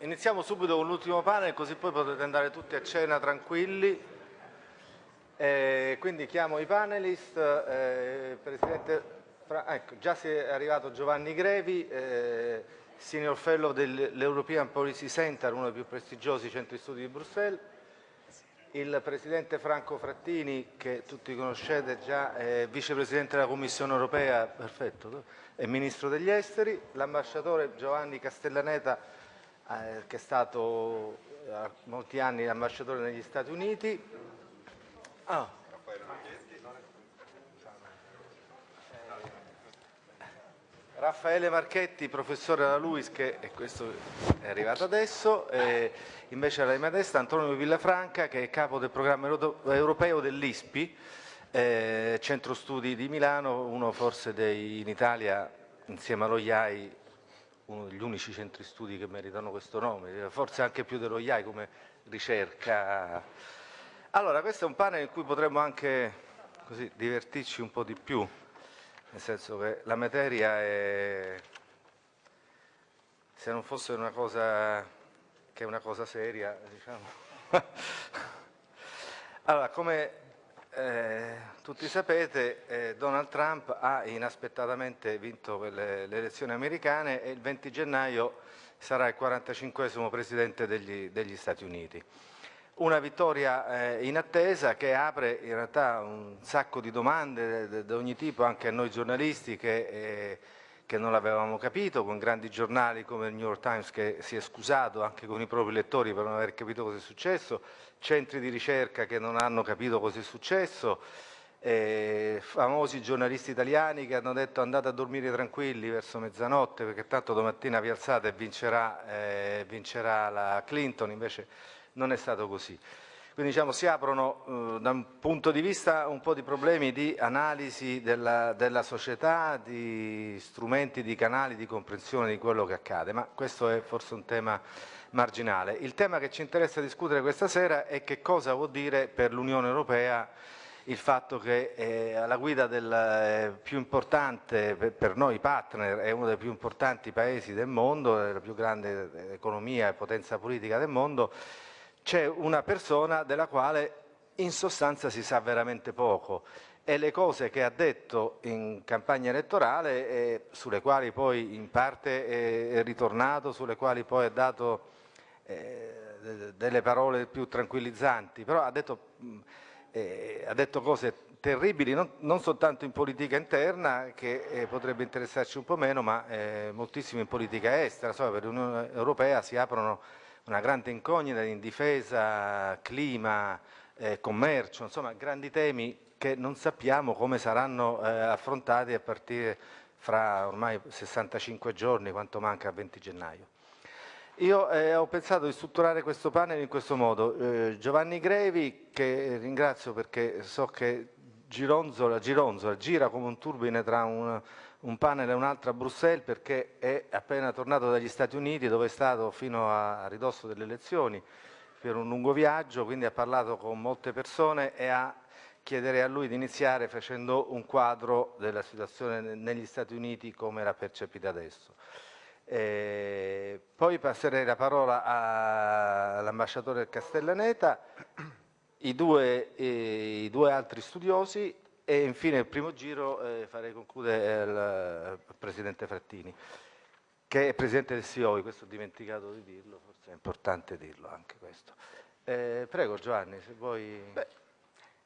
iniziamo subito con l'ultimo panel così poi potete andare tutti a cena tranquilli. Eh, quindi chiamo i panelist, eh, Presidente, ecco, già si è arrivato Giovanni Grevi, eh, Senior Fellow dell'European Policy Center, uno dei più prestigiosi centri studi di Bruxelles, il Presidente Franco Frattini, che tutti conoscete già, è Vicepresidente della Commissione Europea, perfetto, e Ministro degli Esteri, l'ambasciatore Giovanni Castellaneta, eh, che è stato eh, molti anni ambasciatore negli Stati Uniti. Oh. Raffaele Marchetti, professore alla LUIS, che e questo è arrivato adesso, e invece alla mia destra Antonio Villafranca, che è capo del programma europeo dell'ISPI, eh, centro studi di Milano, uno forse dei, in Italia, insieme allo IAI, uno degli unici centri studi che meritano questo nome, forse anche più dello IAI come ricerca. Allora, questo è un panel in cui potremmo anche così, divertirci un po' di più nel senso che la materia è, se non fosse una cosa che è una cosa seria, diciamo. allora, come eh, tutti sapete, eh, Donald Trump ha inaspettatamente vinto le, le, elezioni americane e il 20 gennaio sarà il 45 presidente degli, degli Stati Uniti. Una vittoria eh, in attesa che apre in realtà un sacco di domande di ogni tipo anche a noi giornalisti che, eh, che non l'avevamo capito, con grandi giornali come il New York Times che si è scusato anche con i propri lettori per non aver capito cosa è successo, centri di ricerca che non hanno capito cosa è successo, eh, famosi giornalisti italiani che hanno detto andate a dormire tranquilli verso mezzanotte perché tanto domattina vi alzate e vincerà, eh, vincerà la Clinton, invece non è stato così. Quindi diciamo, si aprono eh, da un punto di vista un po' di problemi di analisi della, della, società, di strumenti, di canali di comprensione di quello che accade, ma questo è forse un tema marginale. Il tema che ci interessa discutere questa sera è che cosa vuol dire per l'Unione Europea il fatto che eh, alla guida del eh, più importante, per, per, noi partner, è uno dei più importanti paesi del mondo, la più grande eh, economia e potenza politica del mondo, c'è una persona della quale in sostanza si sa veramente poco e le cose che ha detto in campagna elettorale, eh, sulle quali poi in parte è, ritornato, sulle quali poi ha dato eh, delle parole più tranquillizzanti, però ha detto, eh, ha detto cose terribili non, non, soltanto in politica interna che eh, potrebbe interessarci un po' meno ma eh, moltissimo in politica estera, so, per l'Unione Europea si aprono una grande incognita in difesa, clima, eh, commercio, insomma grandi temi che non sappiamo come saranno eh, affrontati a partire fra ormai 65 giorni, quanto manca a 20 gennaio. Io eh, ho pensato di strutturare questo panel in questo modo. Eh, Giovanni Grevi, che ringrazio perché so che Gironzola, Gironzola gira come un turbine tra un, un panel e un'altra a Bruxelles perché è appena tornato dagli Stati Uniti dove è stato fino a, a ridosso delle elezioni per un lungo viaggio, quindi ha parlato con molte persone e a chiederei a lui di iniziare facendo un quadro della situazione negli Stati Uniti come la percepita adesso. Eh, poi passerei la parola all'ambasciatore Castellaneta, i due, eh, i due altri studiosi e infine il primo giro eh, farei concludere il, il Presidente Frattini, che è Presidente del SIOI, questo ho dimenticato di dirlo, forse è importante dirlo anche questo. Eh, prego Giovanni, se vuoi... Beh,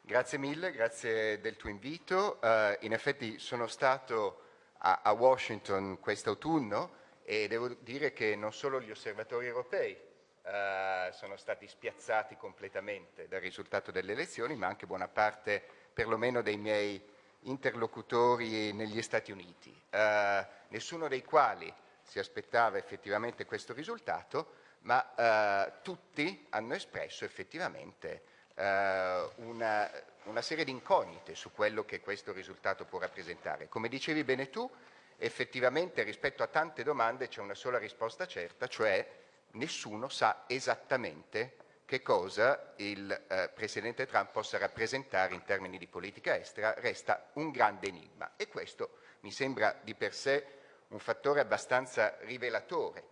grazie mille, grazie del tuo invito. Uh, in effetti sono stato a, a Washington quest'autunno e devo dire che non solo gli osservatori europei uh, sono stati spiazzati completamente dal risultato delle elezioni, ma anche buona parte perlomeno dei miei interlocutori negli Stati Uniti, eh, nessuno dei quali si aspettava effettivamente questo risultato, ma eh, tutti hanno espresso effettivamente eh, una, una, serie di incognite su quello che questo risultato può rappresentare. Come dicevi bene tu, effettivamente rispetto a tante domande c'è una sola risposta certa, cioè nessuno sa esattamente che cosa il eh, Presidente Trump possa rappresentare in termini di politica estera resta un grande enigma e questo mi sembra di per sé un fattore abbastanza rivelatore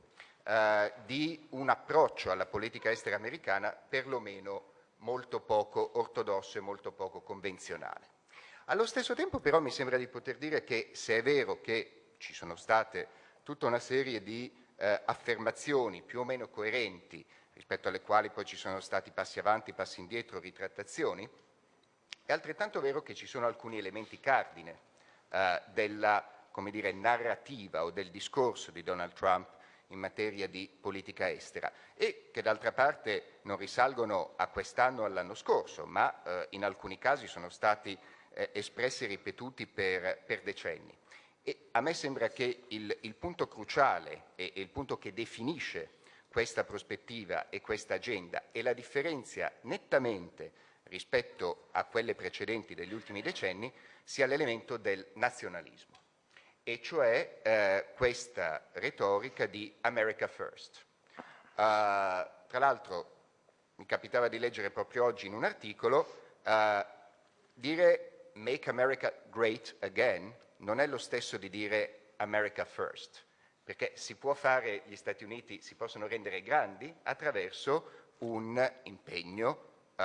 eh, di un approccio alla politica estera americana perlomeno molto poco ortodosso e molto poco convenzionale. Allo stesso tempo però mi sembra di poter dire che se è vero che ci sono state tutta una serie di eh, affermazioni più o meno coerenti rispetto alle quali poi ci sono stati passi avanti, passi indietro, ritrattazioni, è altrettanto vero che ci sono alcuni elementi cardine eh, della dire, narrativa o del discorso di Donald Trump in materia di politica estera e che d'altra parte non risalgono a quest'anno o all'anno scorso, ma eh, in alcuni casi sono stati eh, espressi e ripetuti per, per decenni. E a me sembra che il, il punto cruciale e, il punto che definisce questa prospettiva e questa agenda e la differenzia nettamente rispetto a quelle precedenti degli ultimi decenni sia l'elemento del nazionalismo, e cioè eh, questa retorica di America First. Uh, tra l'altro mi capitava di leggere proprio oggi in un articolo uh, dire Make America Great Again non è lo stesso di dire America First, perché si può fare, gli Stati Uniti si possono rendere grandi attraverso un impegno uh,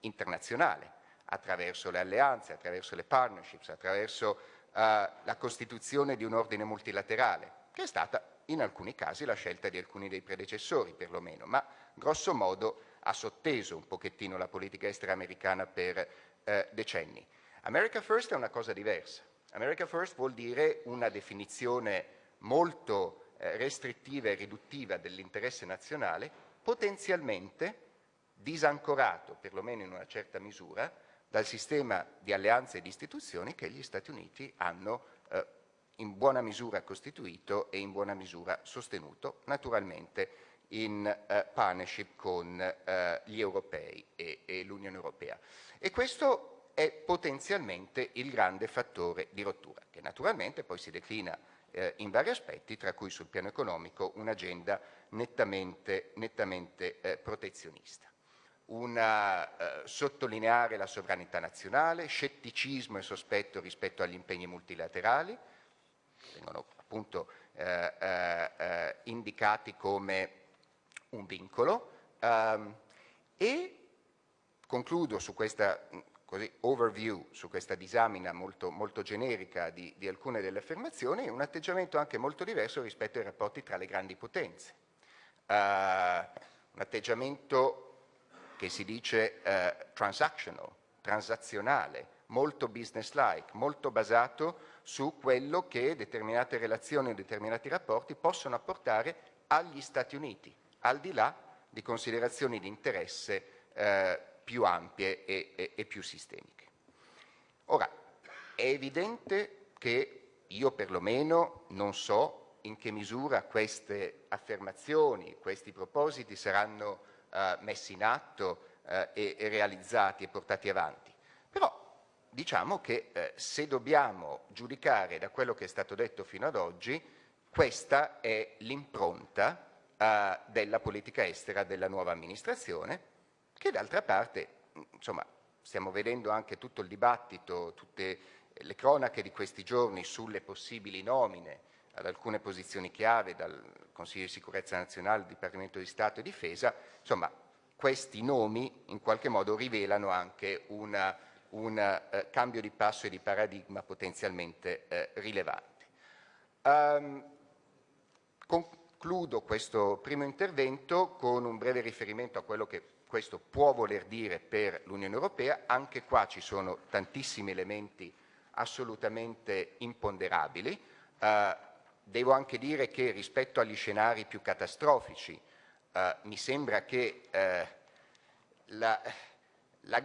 internazionale, attraverso le alleanze, attraverso le partnerships, attraverso uh, la costituzione di un ordine multilaterale, che è stata in alcuni casi la scelta di alcuni dei predecessori perlomeno, ma grosso modo ha sotteso un pochettino la politica estera americana per uh, decenni. America First è una cosa diversa. America First vuol dire una definizione molto eh, restrittiva e riduttiva dell'interesse nazionale, potenzialmente disancorato, perlomeno in una certa misura, dal sistema di alleanze e di istituzioni che gli Stati Uniti hanno eh, in buona misura costituito e in buona misura sostenuto, naturalmente in eh, partnership con eh, gli europei e, e l'Unione Europea. E questo è potenzialmente il grande fattore di rottura, che naturalmente poi si declina eh, in vari aspetti, tra cui sul piano economico un'agenda nettamente, nettamente eh, protezionista. Una, eh, sottolineare la sovranità nazionale, scetticismo e sospetto rispetto agli impegni multilaterali, vengono appunto eh, eh, eh, indicati come un vincolo, ehm, e concludo su questa così, overview su questa disamina molto, molto generica di, di, alcune delle affermazioni un atteggiamento anche molto diverso rispetto ai rapporti tra le grandi potenze. Uh, un atteggiamento che si dice uh, transactional, transazionale, molto business-like, molto basato su quello che determinate relazioni o determinati rapporti possono apportare agli Stati Uniti, al di là di considerazioni di interesse eh, più ampie e, e, e più sistemiche. Ora, è evidente che io perlomeno non so in che misura queste affermazioni, questi propositi saranno uh, messi in atto uh, e, e, realizzati e portati avanti. Però diciamo che uh, se dobbiamo giudicare da quello che è stato detto fino ad oggi, questa è l'impronta della politica estera della nuova amministrazione, che d'altra parte, insomma, stiamo vedendo anche tutto il dibattito, tutte le cronache di questi giorni sulle possibili nomine ad alcune posizioni chiave dal Consiglio di sicurezza nazionale, Dipartimento di Stato e Difesa, insomma, questi nomi in qualche modo rivelano anche una, un eh, cambio di passo e di paradigma potenzialmente eh, rilevante. Um, concludo questo primo intervento con un breve riferimento a quello che questo può voler dire per l'Unione Europea, anche qua ci sono tantissimi elementi assolutamente imponderabili. Eh, devo anche dire che rispetto agli scenari più catastrofici eh, mi sembra che eh, la, la,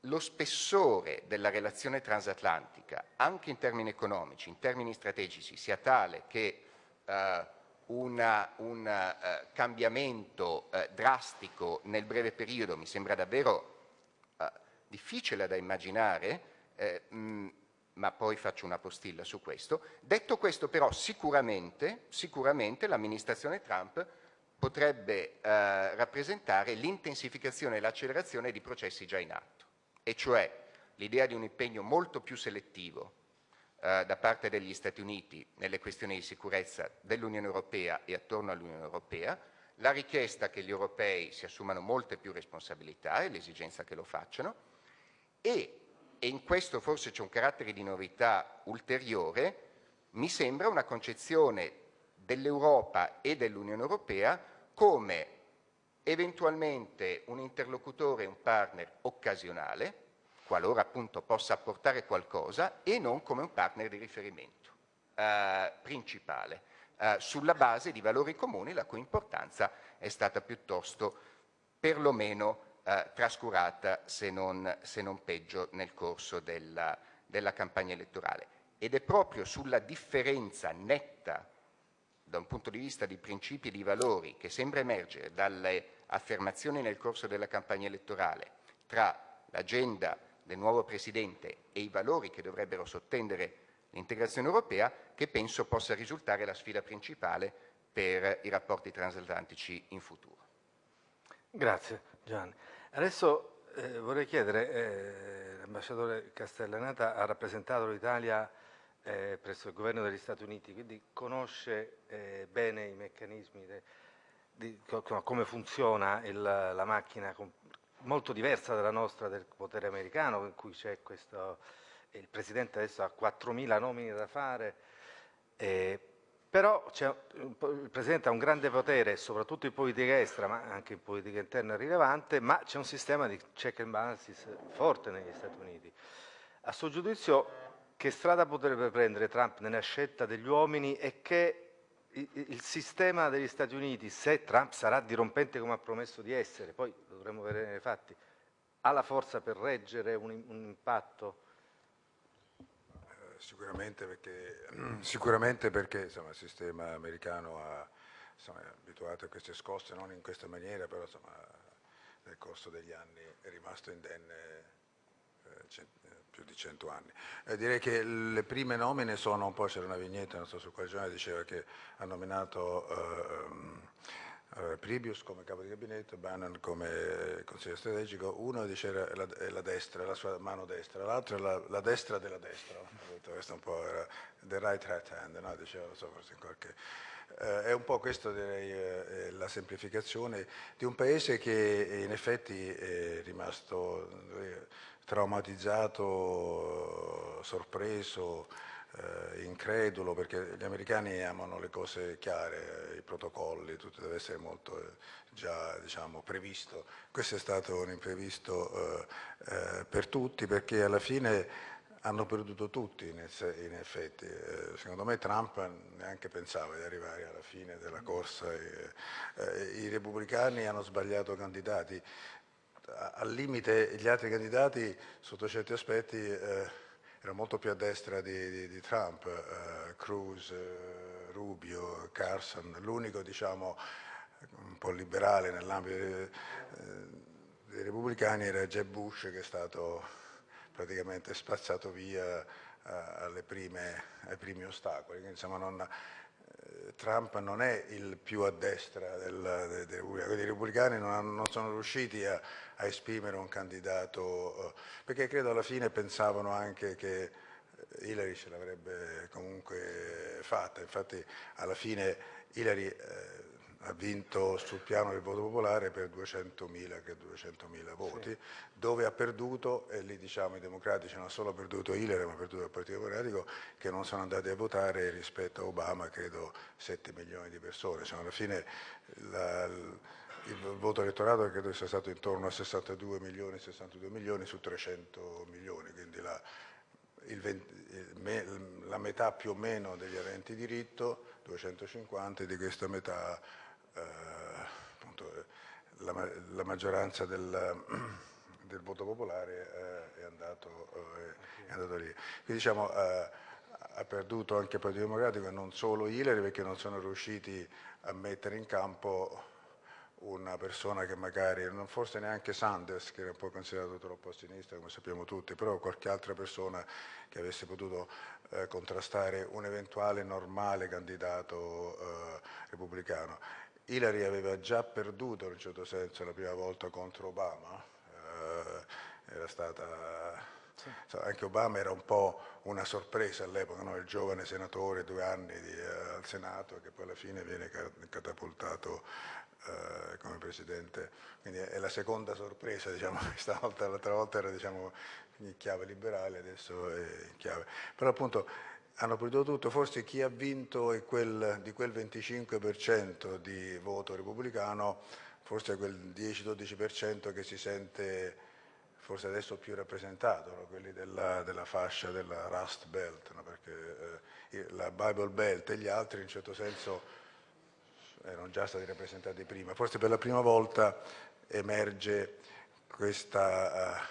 lo spessore della relazione transatlantica, anche in termini economici, in termini strategici, sia tale che eh, una, un uh, cambiamento uh, drastico nel breve periodo mi sembra davvero uh, difficile da immaginare, mh, mm, ma poi faccio una postilla su questo. Detto questo però sicuramente, sicuramente l'amministrazione Trump potrebbe rappresentare l'intensificazione e l'accelerazione di processi già in atto, e cioè l'idea di un impegno molto più selettivo eh, da parte degli Stati Uniti nelle questioni di sicurezza dell'Unione Europea e attorno all'Unione Europea, la richiesta che gli europei si assumano molte più responsabilità e l'esigenza che lo facciano e, e in questo forse c'è un carattere di novità ulteriore, mi sembra una concezione dell'Europa e dell'Unione Europea come eventualmente un interlocutore, un partner occasionale, qualora appunto possa apportare qualcosa, e non come un partner di riferimento eh, principale, eh, sulla base di valori comuni la cui importanza è stata piuttosto perlomeno eh, trascurata, se non, se non, peggio, nel corso della, della campagna elettorale. Ed è proprio sulla differenza netta da un punto di vista di principi e di valori che sembra emergere dalle affermazioni nel corso della campagna elettorale tra l'agenda del nuovo Presidente e i valori che dovrebbero sottendere l'integrazione europea che penso possa risultare la sfida principale per i rapporti transatlantici in futuro. Grazie Giovanni. Adesso eh, vorrei chiedere, eh, l'ambasciatore Castellanata ha rappresentato l'Italia eh, presso il governo degli Stati Uniti, quindi conosce eh, bene i meccanismi, de, di, come funziona il, la macchina molto diversa dalla nostra del potere americano, in cui c'è questo, il Presidente adesso ha 4.000 nomine da fare, eh, però il Presidente ha un grande potere, soprattutto in politica estera, ma anche in politica interna rilevante, ma c'è un sistema di check and balances forte negli Stati Uniti. A suo giudizio che strada potrebbe prendere Trump nella scelta degli uomini e che il sistema degli Stati Uniti, se Trump sarà dirompente come ha promesso di essere, poi lo dovremo vedere nei fatti, ha la forza per reggere un, un impatto? Eh, sicuramente perché, sicuramente perché insomma, il sistema americano ha, insomma, è abituato a queste scosse, non in questa maniera, però insomma, nel corso degli anni è rimasto indenne eh, più di cento anni. Eh, direi che le prime nomine sono un po', c'era una vignetta, non so su quale giornale, diceva che ha nominato eh, Pribius come capo di gabinetto, Bannon come consigliere strategico, uno diceva la, la destra, la sua mano destra, l'altro la, la, destra della destra, questo un po' era the right hat hand, no? diceva, so, forse in qualche... Eh, è un po' questo direi eh, la semplificazione di un paese che in effetti è rimasto eh, traumatizzato, sorpreso, eh, incredulo, perché gli americani amano le cose chiare, i protocolli, tutto deve essere molto eh, già diciamo, previsto. Questo è stato un imprevisto eh, eh per tutti perché alla fine hanno perduto tutti in, effetti. Eh, secondo me Trump neanche pensava di arrivare alla fine della corsa. Eh, I repubblicani hanno sbagliato candidati al limite gli altri candidati sotto certi aspetti eh, erano molto più a destra di, di, di Trump, eh, Cruz, eh, Rubio, Carson, l'unico diciamo un po' liberale nell'ambito dei, dei, repubblicani era Jeb Bush che è stato praticamente spazzato via eh, prime, ai primi ostacoli, insomma, non, Trump non è il più a destra dei repubblicani, i repubblicani non, non, sono riusciti a, a, esprimere un candidato, eh, perché credo alla fine pensavano anche che Hillary ce l'avrebbe comunque fatta, infatti alla fine Hillary eh, ha vinto sul piano del voto popolare per 200.000 che 200.000 voti, sì. dove ha perduto, e lì diciamo i democratici non solo perduto Hillary ma perduto il Partito Democratico, che non sono andati a votare rispetto a Obama, credo 7 milioni di persone. Cioè, alla fine la, il voto elettorato credo sia stato intorno a 62 milioni, 62 milioni su 300 milioni, quindi la, 20, la metà più o meno degli aventi diritto, 250, di questa metà appunto, la, la, maggioranza del, del, voto popolare eh, è, andato, eh, è, andato, lì. Quindi diciamo ha perduto anche il Partito Democratico e non solo Hillary perché non sono riusciti a mettere in campo una persona che magari, non forse neanche Sanders, che era un po' considerato troppo a sinistra, come sappiamo tutti, però qualche altra persona che avesse potuto eh, contrastare un eventuale normale candidato eh, repubblicano. Hillary aveva già perduto in un certo senso la prima volta contro Obama, eh, era stata sì. anche Obama era un po' una sorpresa all'epoca, no? il giovane senatore, due anni di, uh, al Senato, che poi alla fine viene catapultato uh, come presidente. Quindi è la seconda sorpresa, diciamo, stavolta, l'altra volta era diciamo, in chiave liberale, adesso è in chiave. Però appunto hanno prodotto tutto, forse chi ha vinto quel, di quel 25% di voto repubblicano, forse quel 10-12% che si sente forse adesso più rappresentato, no? quelli della, della, fascia della Rust Belt, no? perché eh, la Bible Belt e gli altri in certo senso erano già stati rappresentati prima. Forse per la prima volta emerge questa, eh,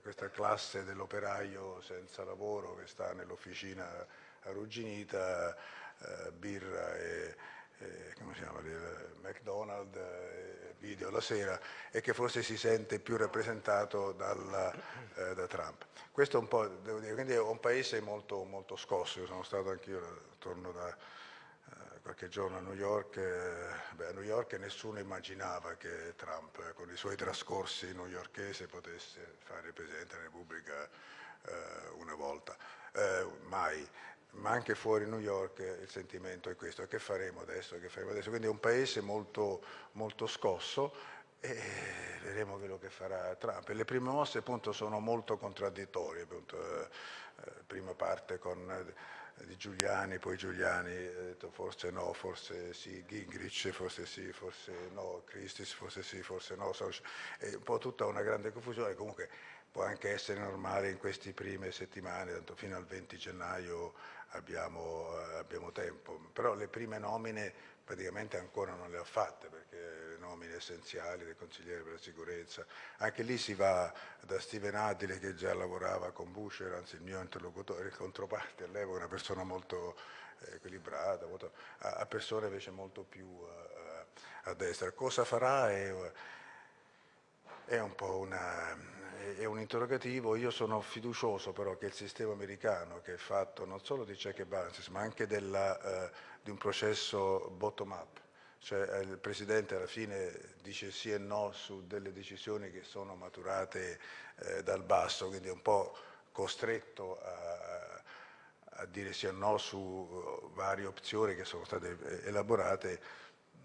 questa classe dell'operaio senza lavoro che sta nell'officina arrugginita, eh, birra e, e come si chiama, McDonald's, eh, video la sera e che forse si sente più rappresentato dal, eh, da Trump. Questo è un po', devo dire, quindi è un paese molto, molto scosso, io sono stato anch'io, torno da qualche giorno a New York, eh, beh, a New York nessuno immaginava che Trump eh, con i suoi trascorsi newyorkese potesse fare Presidente della Repubblica una volta, mai ma anche fuori New York il sentimento è questo, che faremo adesso, che faremo adesso? Quindi è un paese molto, molto scosso e vedremo quello che farà Trump. Le prime mosse appunto sono molto contraddittorie, appunto, eh, eh prima parte con eh, di Giuliani, poi Giuliani ha detto forse no, forse sì, Gingrich, forse sì, forse no, Christis, forse sì, forse no, è un po' tutta una grande confusione, comunque può anche essere normale in queste prime settimane, tanto fino al 20 gennaio abbiamo, eh, abbiamo, tempo, però le prime nomine praticamente ancora non le ha fatte perché le nomine essenziali del consigliere per la sicurezza, anche lì si va da Steven Adile che già lavorava con Bush, anzi il mio interlocutore, il controparte all'epoca, una persona molto eh, equilibrata, molto, a, a, persone invece molto più uh, a destra. Cosa farà è, è un po' una è un interrogativo, io sono fiducioso però che il sistema americano che è fatto non solo di check and balances ma anche della, eh, di un processo bottom up, cioè eh, il Presidente alla fine dice sì e no su delle decisioni che sono maturate eh, dal basso, quindi è un po' costretto a, a dire sì e no su varie opzioni che sono state eh, elaborate,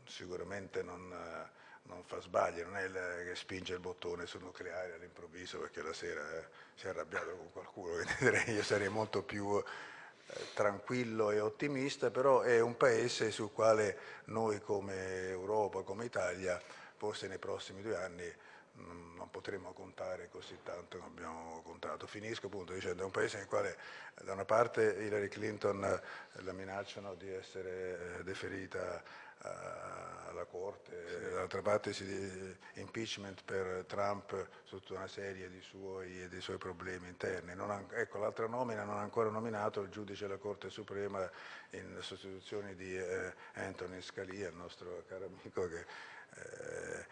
sicuramente non non fa sbagli, non è che spinge il bottone sul nucleare all'improvviso perché la sera eh, si è arrabbiato con qualcuno, io sarei molto più eh, tranquillo e ottimista, però è un paese sul quale noi come Europa, come Italia, forse nei prossimi due anni non potremo contare così tanto come abbiamo contato. Finisco appunto dicendo è un paese nel quale da una parte Hillary Clinton eh, la minacciano di essere deferita alla Corte, dall'altra parte si impeachment per Trump tutta una serie di suoi, di suoi problemi interni. Ha, ecco, l'altra nomina non ha ancora nominato il giudice della Corte Suprema in sostituzione di eh, Anthony Scalia, il nostro caro amico che eh,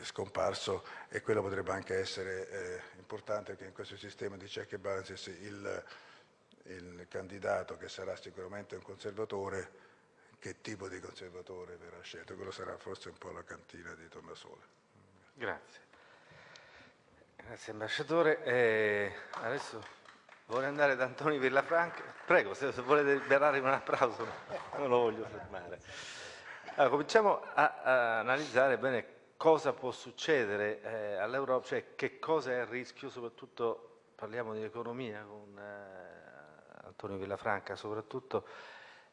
è scomparso e quello potrebbe anche essere eh, importante perché in questo sistema di check and balances il, il candidato che sarà sicuramente un conservatore che tipo di conservatore verrà scelto. Quello sarà forse un po' la cantina di Tornasole. Grazie. Grazie ambasciatore. Eh, adesso vorrei andare da Antonio Villafranca. Prego, se, se volete darmi un applauso, non lo voglio fermare. Allora, cominciamo a, a, analizzare bene cosa può succedere eh, all'Europa, cioè che cosa è il rischio, soprattutto parliamo di economia con eh, Antonio Villafranca soprattutto,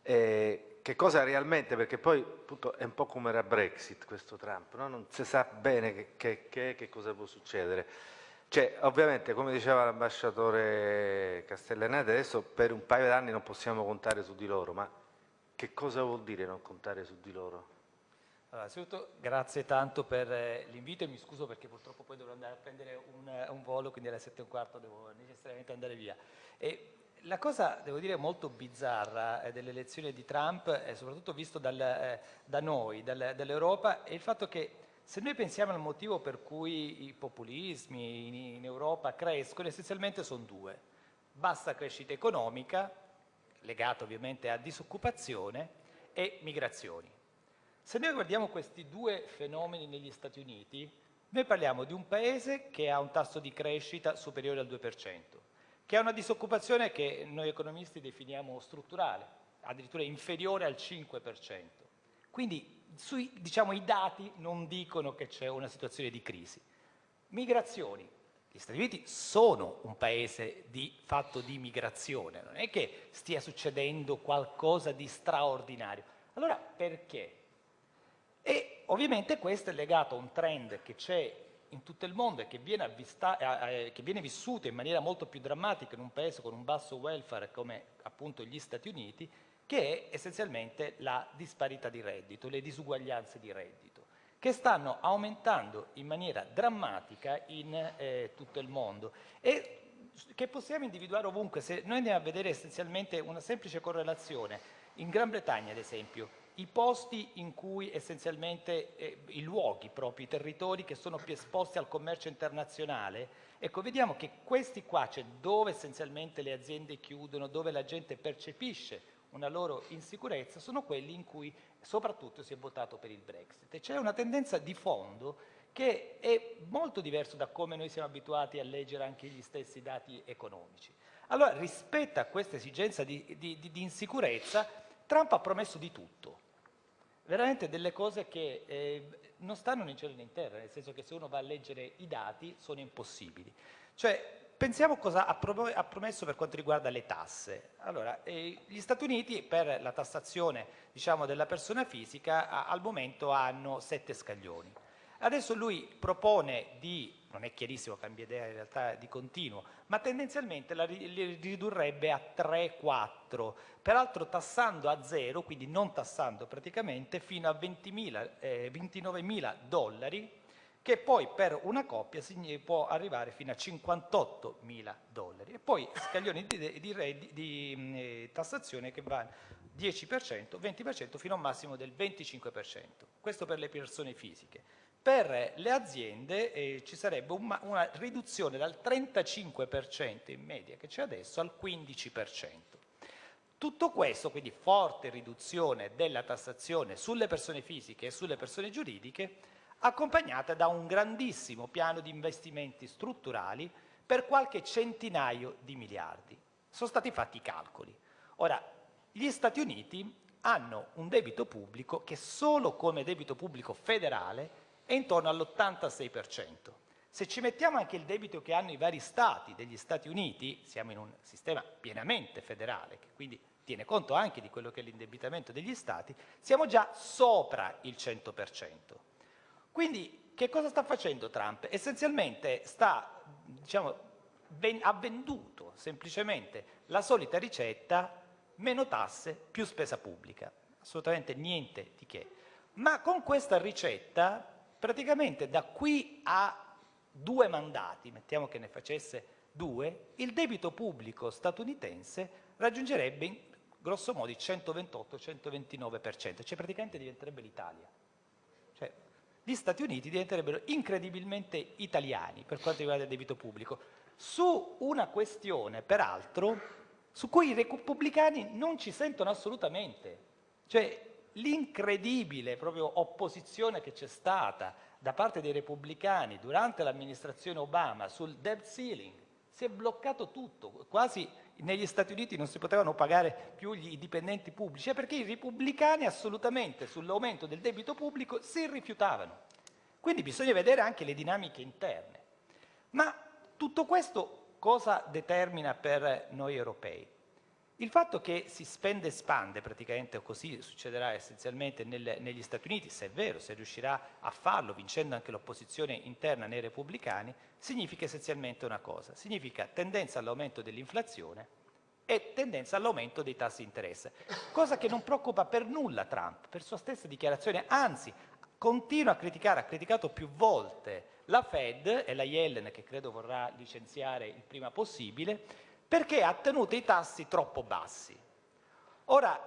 eh, che cosa realmente, perché poi appunto, è un po' come era Brexit questo Trump, no? non si sa bene che, che, che, che cosa può succedere. Cioè, ovviamente, come diceva l'ambasciatore Castellanete, adesso per un paio d'anni non possiamo contare su di loro, ma che cosa vuol dire non contare su di loro? Allora, innanzitutto grazie tanto per eh, l'invito e mi scuso perché purtroppo poi dovrò andare a prendere un, un volo, quindi alle sette e un quarto devo necessariamente andare via. E la cosa, devo dire, molto bizzarra eh, dell'elezione di Trump, è soprattutto visto dal, eh, da noi, dal, dall'Europa, è il fatto che se noi pensiamo al motivo per cui i populismi in, in Europa crescono, essenzialmente sono due. Bassa crescita economica, legata ovviamente a disoccupazione, e migrazioni. Se noi guardiamo questi due fenomeni negli Stati Uniti, Noi parliamo di un paese che ha un tasso di crescita superiore al 2%, che ha una disoccupazione che noi economisti definiamo strutturale, addirittura inferiore al 5%. Quindi sui, diciamo, i dati non dicono che c'è una situazione di crisi. Migrazioni. Gli Stati Uniti sono un paese di, fatto di migrazione, non è che stia succedendo qualcosa di straordinario. Allora perché? E ovviamente questo è legato a un trend che c'è in tutto il mondo e che viene, avvista, eh, che viene, vissuto in maniera molto più drammatica in un paese con un basso welfare come appunto gli Stati Uniti, che è essenzialmente la disparità di reddito, le disuguaglianze di reddito, che stanno aumentando in maniera drammatica in eh, tutto il mondo e che possiamo individuare ovunque. Se noi andiamo a vedere essenzialmente una semplice correlazione, in Gran Bretagna ad esempio, i posti in cui essenzialmente eh, i luoghi proprio, i territori che sono più esposti al commercio internazionale, ecco vediamo che questi qua, cioè dove essenzialmente le aziende chiudono, dove la gente percepisce una loro insicurezza, sono quelli in cui soprattutto si è votato per il Brexit. E c'è una tendenza di fondo che è molto diverso da come noi siamo abituati a leggere anche gli stessi dati economici. Allora, rispetto a questa esigenza di, di, di insicurezza, Trump ha promesso di tutto, veramente delle cose che eh, non stanno né in cielo né in terra, nel senso che se uno va a leggere i dati sono impossibili. Cioè, pensiamo cosa ha, promesso per quanto riguarda le tasse. Allora, eh, gli Stati Uniti per la tassazione diciamo, della persona fisica a, al momento hanno sette scaglioni. Adesso lui propone di, non è chiarissimo, cambia idea in realtà di continuo, ma tendenzialmente la ridurrebbe a 3-4, peraltro tassando a zero, quindi non tassando praticamente, fino a 20.000, eh, 29.000 dollari, che poi per una coppia può arrivare fino a 58.000 dollari. E poi scaglioni di, di, di, di eh, tassazione che vanno 10%, 20% fino a un massimo del 25%. Questo per le persone fisiche. Per le aziende eh, ci sarebbe una, una riduzione dal 35% in media che c'è adesso al 15%. Tutto questo, quindi forte riduzione della tassazione sulle persone fisiche e sulle persone giuridiche, accompagnata da un grandissimo piano di investimenti strutturali per qualche centinaio di miliardi. Sono stati fatti i calcoli. Ora, gli Stati Uniti hanno un debito pubblico che solo come debito pubblico federale è intorno all'86%. Se ci mettiamo anche il debito che hanno i vari stati degli Stati Uniti, siamo in un sistema pienamente federale, che quindi tiene conto anche di quello che è l'indebitamento degli stati, siamo già sopra il 100%. Quindi che cosa sta facendo Trump? Essenzialmente sta, diciamo, ben, ha venduto semplicemente la solita ricetta meno tasse, più spesa pubblica. Assolutamente niente di che. Ma con questa ricetta praticamente da qui a due mandati, mettiamo che ne facesse due, il debito pubblico statunitense raggiungerebbe grosso modo il 128-129%, cioè praticamente diventerebbe l'Italia. Cioè, gli Stati Uniti diventerebbero incredibilmente italiani per quanto riguarda il debito pubblico, su una questione, peraltro, su cui i repubblicani non ci sentono assolutamente. Cioè, l'incredibile proprio opposizione che c'è stata da parte dei repubblicani durante l'amministrazione Obama sul debt ceiling, si è bloccato tutto, quasi negli Stati Uniti non si potevano pagare più gli dipendenti pubblici, perché i repubblicani assolutamente sull'aumento del debito pubblico si rifiutavano. Quindi bisogna vedere anche le dinamiche interne. Ma tutto questo cosa determina per noi europei? Il fatto che si spende e spande, praticamente così succederà essenzialmente nel, negli Stati Uniti, se è vero, se riuscirà a farlo vincendo anche l'opposizione interna nei repubblicani, significa essenzialmente una cosa, significa tendenza all'aumento dell'inflazione e tendenza all'aumento dei tassi di interesse, cosa che non preoccupa per nulla Trump, per sua stessa dichiarazione, anzi continua a criticare, ha criticato più volte la Fed e la Yellen che credo vorrà licenziare il prima possibile, perché ha tenuto i tassi troppo bassi. Ora,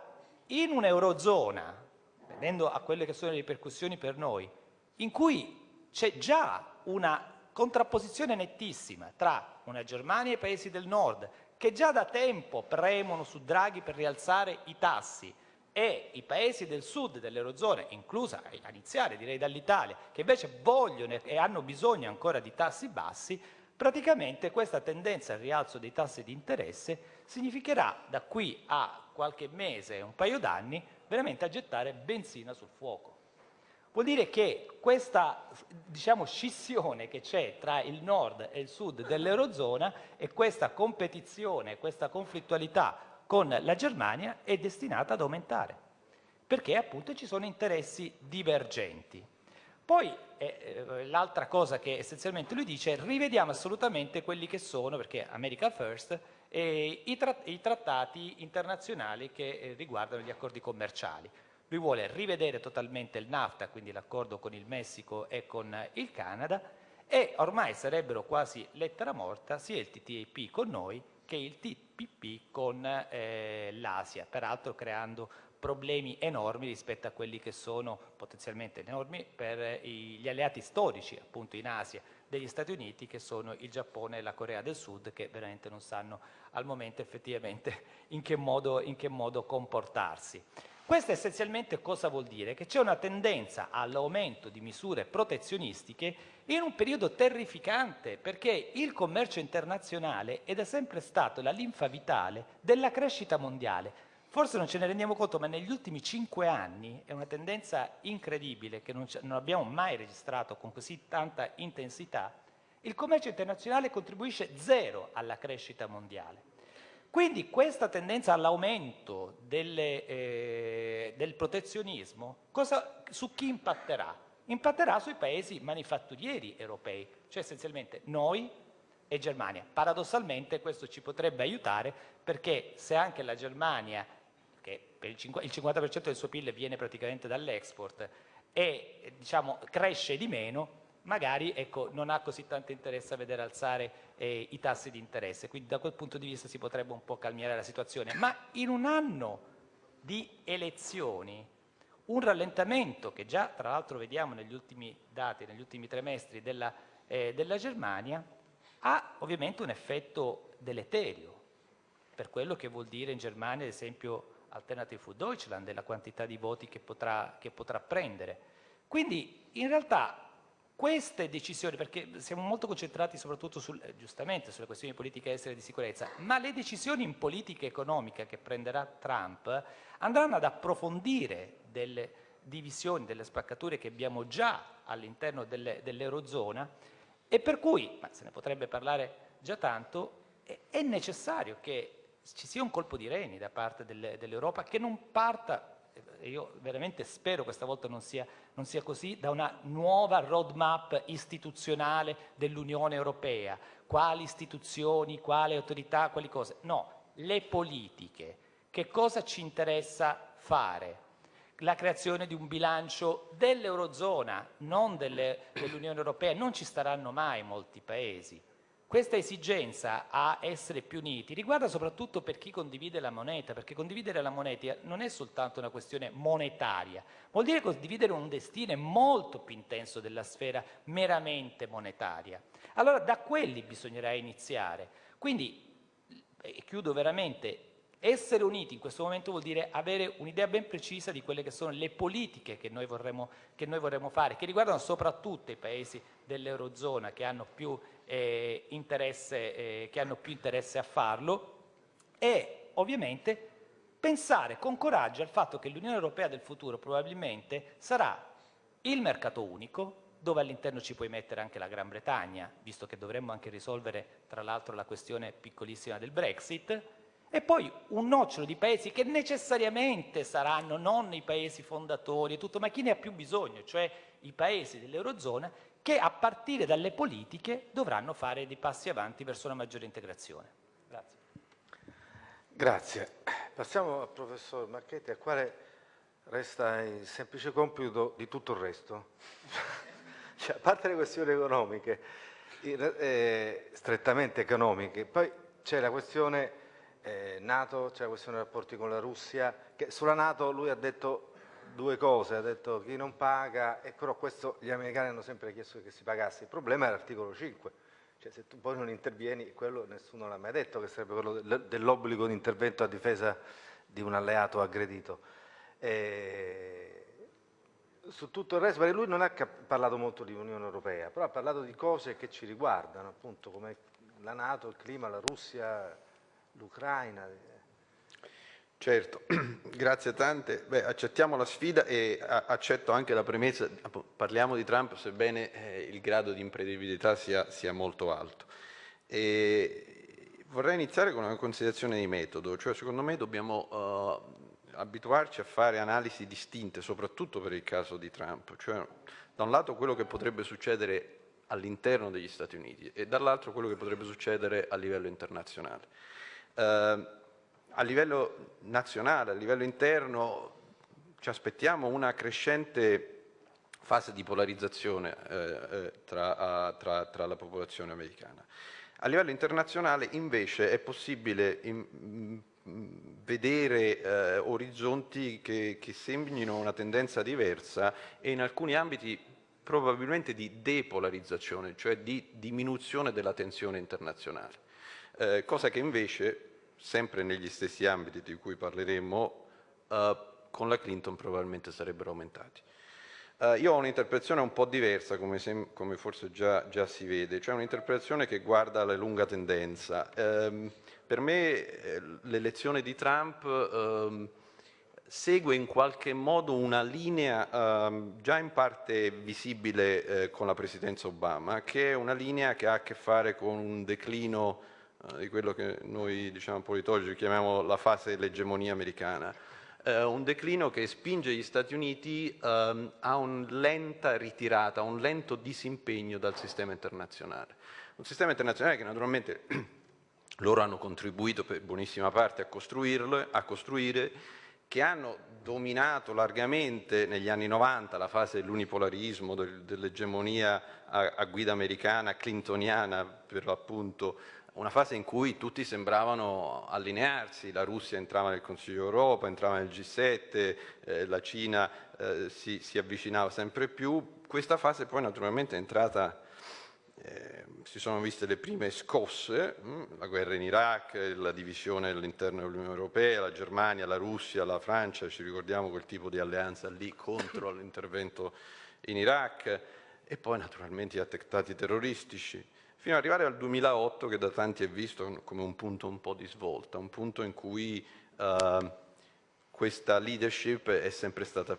in un'Eurozona, vedendo a quelle che sono le ripercussioni per noi, in cui c'è già una contrapposizione nettissima tra una Germania e i paesi del nord, che già da tempo premono su Draghi per rialzare i tassi, e i paesi del sud dell'Eurozona, inclusa a iniziare direi dall'Italia, che invece vogliono e hanno bisogno ancora di tassi bassi, praticamente questa tendenza al rialzo dei tassi di interesse significherà da qui a qualche mese, un paio d'anni, veramente a gettare benzina sul fuoco. Vuol dire che questa diciamo, scissione che c'è tra il nord e il sud dell'Eurozona e questa competizione, questa conflittualità con la Germania è destinata ad aumentare, perché appunto ci sono interessi divergenti. Poi eh, eh, l'altra cosa che essenzialmente lui dice è rivediamo assolutamente quelli che sono, perché America First, eh, i, tra i, trattati internazionali che eh, riguardano gli accordi commerciali. Lui vuole rivedere totalmente il NAFTA, quindi l'accordo con il Messico e con il Canada, e ormai sarebbero quasi lettera morta sia il TTIP con noi che il TPP con eh, l'Asia, peraltro creando problemi enormi rispetto a quelli che sono potenzialmente enormi per gli alleati storici appunto in Asia degli Stati Uniti che sono il Giappone e la Corea del Sud che veramente non sanno al momento effettivamente in che modo, in che modo comportarsi. Questo essenzialmente cosa vuol dire? Che c'è una tendenza all'aumento di misure protezionistiche in un periodo terrificante perché il commercio internazionale è da sempre stato la linfa vitale della crescita mondiale. Forse non ce ne rendiamo conto, ma negli ultimi cinque anni è una tendenza incredibile che non, non abbiamo mai registrato con così tanta intensità. Il commercio internazionale contribuisce zero alla crescita mondiale. Quindi questa tendenza all'aumento eh, del protezionismo cosa, su chi impatterà? Impatterà sui paesi manifatturieri europei, cioè essenzialmente noi e Germania. Paradossalmente questo ci potrebbe aiutare perché se anche la Germania, che il 50% del suo PIL viene praticamente dall'export, e diciamo, cresce di meno, magari ecco, non ha così tanto interesse a vedere alzare eh, i tassi di interesse, quindi da quel punto di vista si potrebbe un po' calmierare la situazione, ma in un anno di elezioni un rallentamento che già tra l'altro vediamo negli ultimi dati, negli ultimi trimestri della, eh, della Germania, ha ovviamente un effetto deleterio per quello che vuol dire in Germania ad esempio Alternative for Deutschland e la quantità di voti che potrà, che potrà prendere. Quindi in realtà queste decisioni, perché siamo molto concentrati soprattutto sul, eh, giustamente sulle questioni di politica estera e di sicurezza, ma le decisioni in politica economica che prenderà Trump andranno ad approfondire delle divisioni, delle spaccature che abbiamo già all'interno dell'Eurozona e per cui, ma se ne potrebbe parlare già tanto, è, è necessario che ci sia un colpo di reni da parte dell'Europa che non parta e io veramente spero questa volta non sia, non sia così, da una nuova roadmap istituzionale dell'Unione Europea, quali istituzioni, quali autorità, quali cose. No, le politiche. Che cosa ci interessa fare? La creazione di un bilancio dell'Eurozona, non dell'Unione Europea. Non ci staranno mai molti paesi. Questa esigenza a essere più uniti riguarda soprattutto per chi condivide la moneta, perché condividere la moneta non è soltanto una questione monetaria, vuol dire condividere un destino molto più intenso della sfera meramente monetaria. Allora da quelli bisognerà iniziare. Quindi, e chiudo veramente, essere uniti in questo momento vuol dire avere un'idea ben precisa di quelle che sono le politiche che noi vorremmo, che noi vorremmo fare, che riguardano soprattutto i paesi dell'Eurozona che hanno più eh, interesse, eh, che hanno più interesse a farlo e ovviamente pensare con coraggio al fatto che l'Unione Europea del futuro probabilmente sarà il mercato unico, dove all'interno ci puoi mettere anche la Gran Bretagna, visto che dovremmo anche risolvere tra l'altro la questione piccolissima del Brexit, e poi un nocciolo di paesi che necessariamente saranno non i paesi fondatori e tutto, ma chi ne ha più bisogno, cioè i paesi dell'Eurozona, che a partire dalle politiche dovranno fare dei passi avanti verso una maggiore integrazione. Grazie. Grazie. Passiamo al professor Marchetti, al quale resta il semplice compito di tutto il resto. cioè, a parte le questioni economiche, eh, strettamente economiche, poi c'è la questione eh, Nato, c'è la questione dei rapporti con la Russia, che sulla Nato lui ha detto due cose, ha detto chi non paga, e però questo gli americani hanno sempre chiesto che si pagasse, il problema è l'articolo 5, cioè se tu poi non intervieni, quello nessuno l'ha mai detto, che sarebbe quello dell'obbligo di intervento a difesa di un alleato aggredito. Eh, su tutto il resto, perché lui non ha parlato molto di Unione Europea, però ha parlato di cose che ci riguardano, appunto come la Nato, il clima, la Russia, l'Ucraina. Certo, grazie tante. Beh, accettiamo la sfida e accetto anche la premessa, parliamo di Trump sebbene eh, il grado di imprevedibilità sia, sia molto alto. E vorrei iniziare con una considerazione di metodo, cioè secondo me dobbiamo uh, abituarci a fare analisi distinte, soprattutto per il caso di Trump, cioè da un lato quello che potrebbe succedere all'interno degli Stati Uniti e dall'altro quello che potrebbe succedere a livello internazionale. Uh, a livello nazionale, a livello interno, ci aspettiamo una crescente fase di polarizzazione eh, eh tra, tra, tra, la popolazione americana. A livello internazionale invece è possibile in, in, vedere eh, orizzonti che, che segnino una tendenza diversa e in alcuni ambiti probabilmente di depolarizzazione, cioè di diminuzione della tensione internazionale, eh, cosa che invece sempre negli stessi ambiti di cui parleremo, eh, con la Clinton probabilmente sarebbero aumentati. Uh, io ho un'interpretazione un po' diversa, come, come forse già, già, si vede, cioè un'interpretazione che guarda la lunga tendenza. Um, per me eh, l'elezione di Trump um, segue in qualche modo una linea um, già in parte visibile eh, con la presidenza Obama, che è una linea che ha a che fare con un declino uh, di quello che noi diciamo, politologi chiamiamo la fase dell'egemonia americana eh, un declino che spinge gli Stati Uniti ehm, a una lenta ritirata, a un lento disimpegno dal sistema internazionale. Un sistema internazionale che naturalmente loro hanno contribuito per buonissima parte a costruirlo, a costruire, che hanno dominato largamente negli anni 90 la fase dell'unipolarismo, del, dell'egemonia a, a guida americana, clintoniana per l'appunto, una fase in cui tutti sembravano allinearsi, la Russia entrava nel Consiglio Europa, entrava nel G7, eh, la Cina eh, si, si, avvicinava sempre più. Questa fase poi naturalmente è entrata, eh, si sono viste le prime scosse, mh, hm, la guerra in Iraq, la divisione all'interno dell'Unione Europea, la Germania, la Russia, la Francia, ci ricordiamo quel tipo di alleanza lì contro l'intervento in Iraq e poi naturalmente gli attentati terroristici fino ad arrivare al 2008 che da tanti è visto come un punto un po' di svolta, un punto in cui uh, questa leadership è,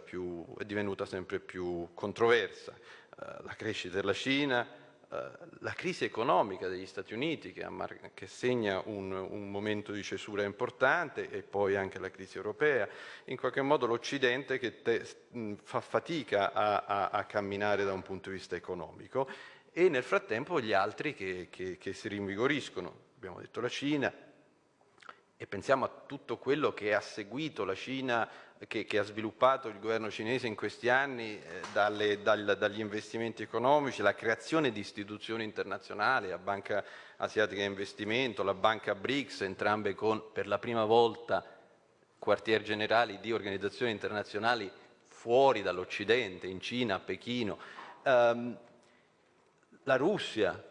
più, è divenuta sempre più controversa. Uh, la crescita della Cina, uh, la crisi economica degli Stati Uniti che, che segna un, un, momento di cesura importante e poi anche la crisi europea, in qualche modo l'Occidente che te, mh, fa fatica a, a, a camminare da un punto di vista economico e nel frattempo gli altri che, che, che si rinvigoriscono. Abbiamo detto la Cina e pensiamo a tutto quello che ha seguito la Cina, che, che ha sviluppato il governo cinese in questi anni, eh, dalle, dal, dagli investimenti economici, la creazione di istituzioni internazionali, la Banca Asiatica di Investimento, la Banca BRICS, entrambe con per la prima volta quartier generali di organizzazioni internazionali fuori dall'Occidente, in Cina, a Pechino. Um, la Russia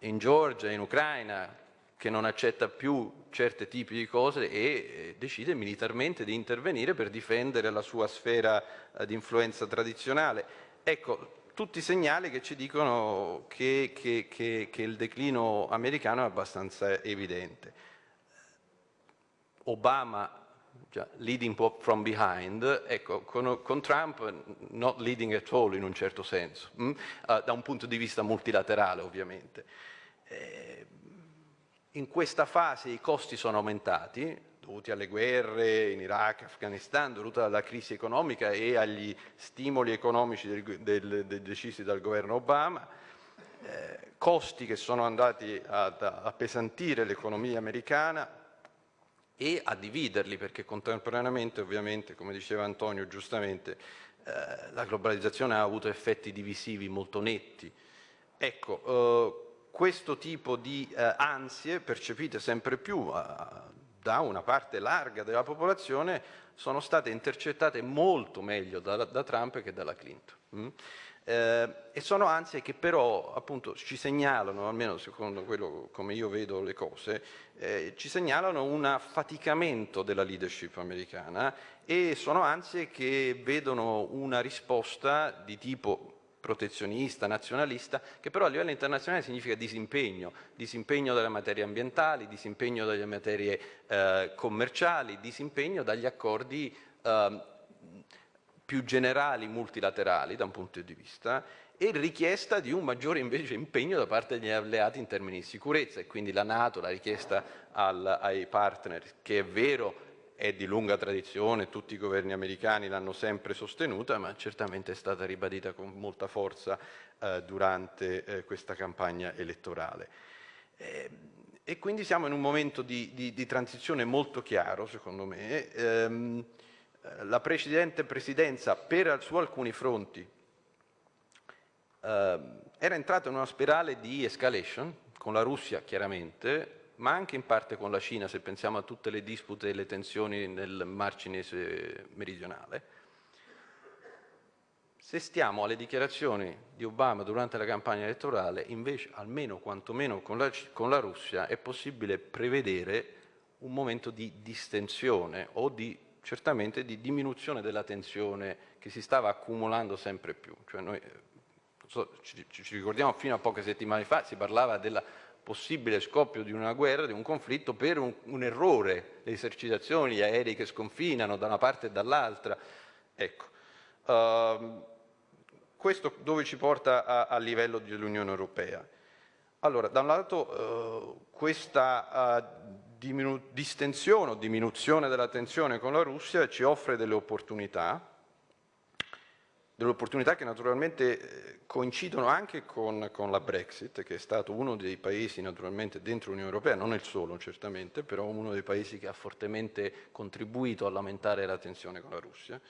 in Georgia, in Ucraina, che non accetta più certi tipi di cose e eh, decide militarmente di intervenire per difendere la sua sfera eh, di influenza tradizionale. Ecco, tutti segnali che ci dicono che, che, che, che il declino americano è abbastanza evidente. Obama cioè, leading from behind, ecco, con, con, Trump not leading at all in un certo senso, mm? uh, da un punto di vista multilaterale ovviamente. Eh, in questa fase i costi sono aumentati, dovuti alle guerre in Iraq, Afghanistan, dovuti alla crisi economica e agli stimoli economici del, del, del decisi dal governo Obama, eh, costi che sono andati ad appesantire l'economia americana, e a dividerli perché contemporaneamente ovviamente come diceva Antonio giustamente eh, la globalizzazione ha avuto effetti divisivi molto netti. Ecco, eh, questo tipo di eh, ansie percepite sempre più eh, da una parte larga della popolazione sono state intercettate molto meglio da, da Trump che dalla Clinton. Mm? Eh, e sono ansie che però appunto ci segnalano, almeno secondo quello come io vedo le cose, eh, ci segnalano un affaticamento della leadership americana e sono ansie che vedono una risposta di tipo protezionista, nazionalista, che però a livello internazionale significa disimpegno, disimpegno dalle materie ambientali, disimpegno dalle materie eh, commerciali, disimpegno dagli accordi eh, più generali multilaterali da un punto di vista e richiesta di un maggiore invece impegno da parte degli alleati in termini di sicurezza e quindi la Nato, la richiesta al, ai partner, che è vero è di lunga tradizione, tutti i governi americani l'hanno sempre sostenuta, ma certamente è stata ribadita con molta forza eh, durante eh, questa campagna elettorale. Eh, e quindi siamo in un momento di, di, di transizione molto chiaro, secondo me. Ehm, la precedente presidenza, per, su alcuni fronti, ehm, era entrata in una spirale di escalation, con la Russia chiaramente, ma anche in parte con la Cina, se pensiamo a tutte le dispute e le tensioni nel Mar Cinese meridionale. Se stiamo alle dichiarazioni di Obama durante la campagna elettorale, invece, almeno quantomeno con la, con la Russia, è possibile prevedere un momento di distensione o di, certamente di diminuzione della tensione che si stava accumulando sempre più. Cioè noi, so, ci, ci ricordiamo fino a poche settimane fa si parlava della possibile scoppio di una guerra, di un conflitto, per un, un errore, le esercitazioni, gli aerei che sconfinano da una parte e dall'altra. Ecco. Uh, questo dove ci porta a, a livello dell'Unione Europea? Allora, da un lato uh, questa uh, distensione o diminuzione della tensione con la Russia ci offre delle opportunità, delle opportunità che naturalmente eh, coincidono anche con, con, la Brexit, che è stato uno dei paesi naturalmente dentro l'Unione Europea, non il solo certamente, però uno dei paesi che ha fortemente contribuito a lamentare la tensione con la Russia.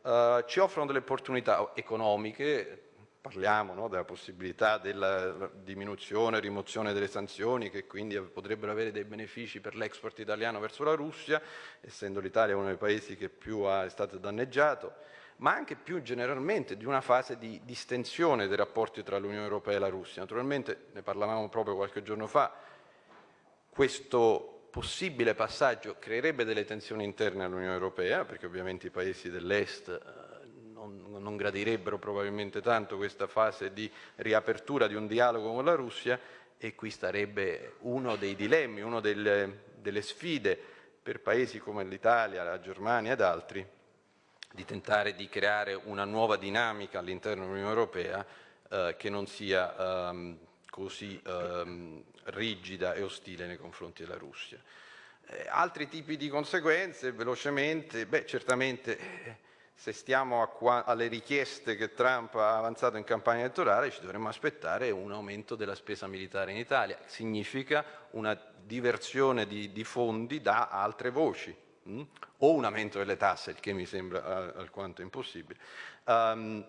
Uh, ci offrono delle opportunità economiche, parliamo no, della possibilità della diminuzione, rimozione delle sanzioni che quindi potrebbero avere dei benefici per l'export italiano verso la Russia, essendo l'Italia uno dei paesi che più è stato danneggiato ma anche più generalmente di una fase di distensione dei rapporti tra l'Unione Europea e la Russia. Naturalmente, ne parlavamo proprio qualche giorno fa, questo possibile passaggio creerebbe delle tensioni interne all'Unione Europea, perché ovviamente i paesi dell'Est eh, non, non, gradirebbero probabilmente tanto questa fase di riapertura di un dialogo con la Russia e qui starebbe uno dei dilemmi, una delle, delle sfide per paesi come l'Italia, la Germania ed altri, di tentare di creare una nuova dinamica all'interno dell'Unione Europea eh, che non sia ehm, così ehm, rigida e ostile nei confronti della Russia. Eh, altri tipi di conseguenze, velocemente, beh, certamente eh, se stiamo alle richieste che Trump ha avanzato in campagna elettorale ci dovremmo aspettare un aumento della spesa militare in Italia, significa una diversione di, di fondi da altre voci, mh? o un aumento delle tasse, il che mi sembra uh, alquanto impossibile, um,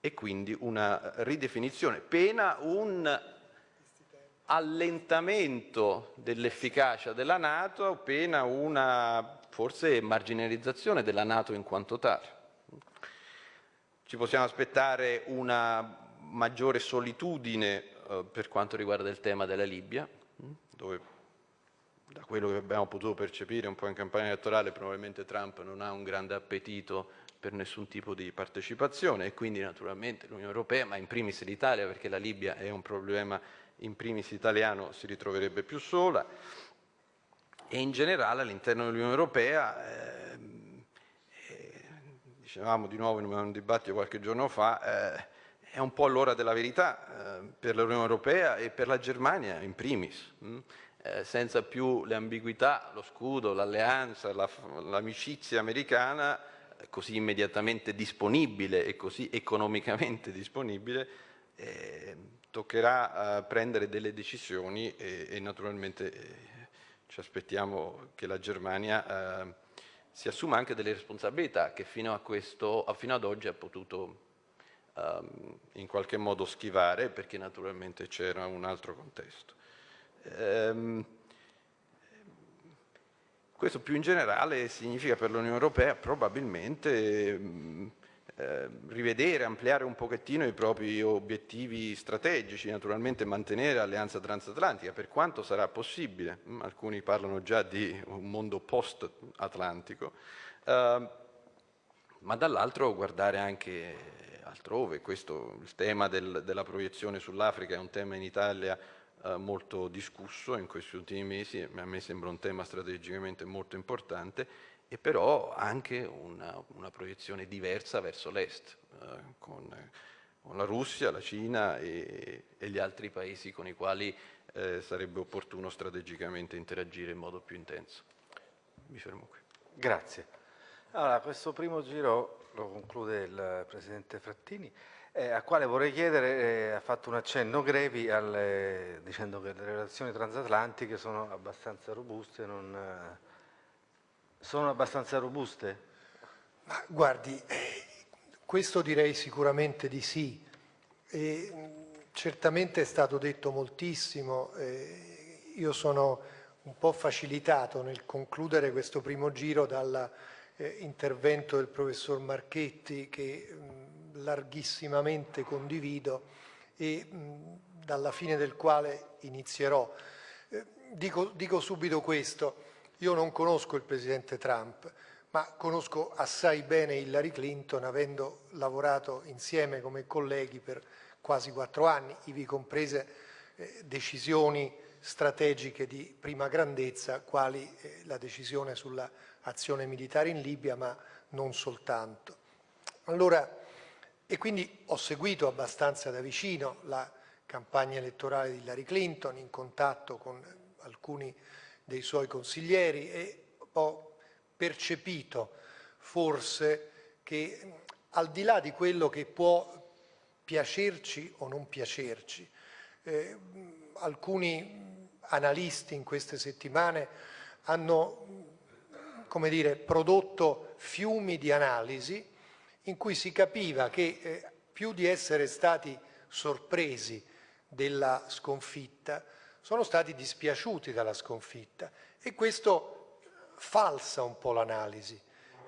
e quindi una ridefinizione, pena un allentamento dell'efficacia della Nato, pena una forse marginalizzazione della Nato in quanto tale. Ci possiamo aspettare una maggiore solitudine eh, per quanto riguarda il tema della Libia, dove da quello che abbiamo potuto percepire un po' in campagna elettorale, probabilmente Trump non ha un grande appetito per nessun tipo di partecipazione e quindi naturalmente l'Unione Europea, ma in primis l'Italia, perché la Libia è un problema in primis italiano, si ritroverebbe più sola. E in generale all'interno dell'Unione Europea, eh, dicevamo di nuovo in un dibattito qualche giorno fa, eh, è un po' l'ora della verità eh, per l'Unione Europea e per la Germania in primis. Mh? Mm? Eh, senza più le ambiguità, lo scudo, l'alleanza, l'amicizia la, americana eh, così immediatamente disponibile e così economicamente disponibile, eh, toccherà eh, prendere delle decisioni e, e naturalmente ci aspettiamo che la Germania si assuma anche delle responsabilità che fino, a questo, fino ad oggi ha potuto ehm, in qualche modo schivare perché naturalmente c'era un altro contesto. Ehm, questo più in generale significa per l'Unione Europea probabilmente ehm, eh, rivedere, ampliare un pochettino i propri obiettivi strategici, naturalmente mantenere l'alleanza transatlantica per quanto sarà possibile, mm, alcuni parlano già di un mondo post-atlantico, eh, ma dall'altro guardare anche altrove. Questo, il tema del, della proiezione sull'Africa è un tema in Italia eh, molto discusso in questi ultimi mesi, a me sembra un tema strategicamente molto importante, e però anche una, una proiezione diversa verso l'Est, eh, con, con, la Russia, la Cina e, e, gli altri paesi con i quali eh, sarebbe opportuno strategicamente interagire in modo più intenso. Mi fermo qui. Grazie. Allora, questo primo giro lo conclude il Presidente Frattini, eh, a quale vorrei chiedere, eh, ha fatto un accenno Grevi alle, dicendo che le relazioni transatlantiche sono abbastanza robuste, non, sono abbastanza robuste? Ma guardi, questo direi sicuramente di sì. E, certamente è stato detto moltissimo, eh, io sono un po' facilitato nel concludere questo primo giro dalla eh, del professor Marchetti che mh, larghissimamente condivido e mh, dalla fine del quale inizierò. Eh, dico, dico subito questo, io non conosco il Presidente Trump, ma conosco assai bene Hillary Clinton avendo lavorato insieme come colleghi per quasi quattro anni, ivi comprese eh, decisioni strategiche di prima grandezza, quali eh, la decisione sulla azione militare in Libia, ma non soltanto. Allora, e quindi ho seguito abbastanza da vicino la campagna elettorale di Hillary Clinton, in contatto con alcuni dei suoi consiglieri e ho percepito forse che al di là di quello che può piacerci o non piacerci, eh, alcuni analisti in queste settimane hanno come dire, prodotto fiumi di analisi in cui si capiva che eh, più di essere stati sorpresi della sconfitta, sono stati dispiaciuti dalla sconfitta e questo falsa un po' l'analisi.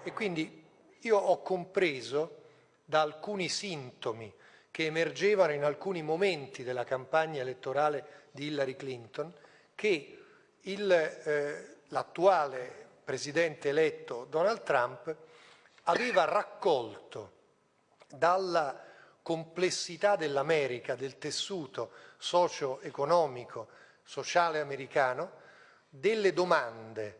E quindi io ho compreso da alcuni sintomi che emergevano in alcuni momenti della campagna elettorale di Hillary Clinton che eh, l'attuale presidente eletto Donald Trump aveva raccolto dalla complessità dell'America, del tessuto socio-economico, sociale americano, delle domande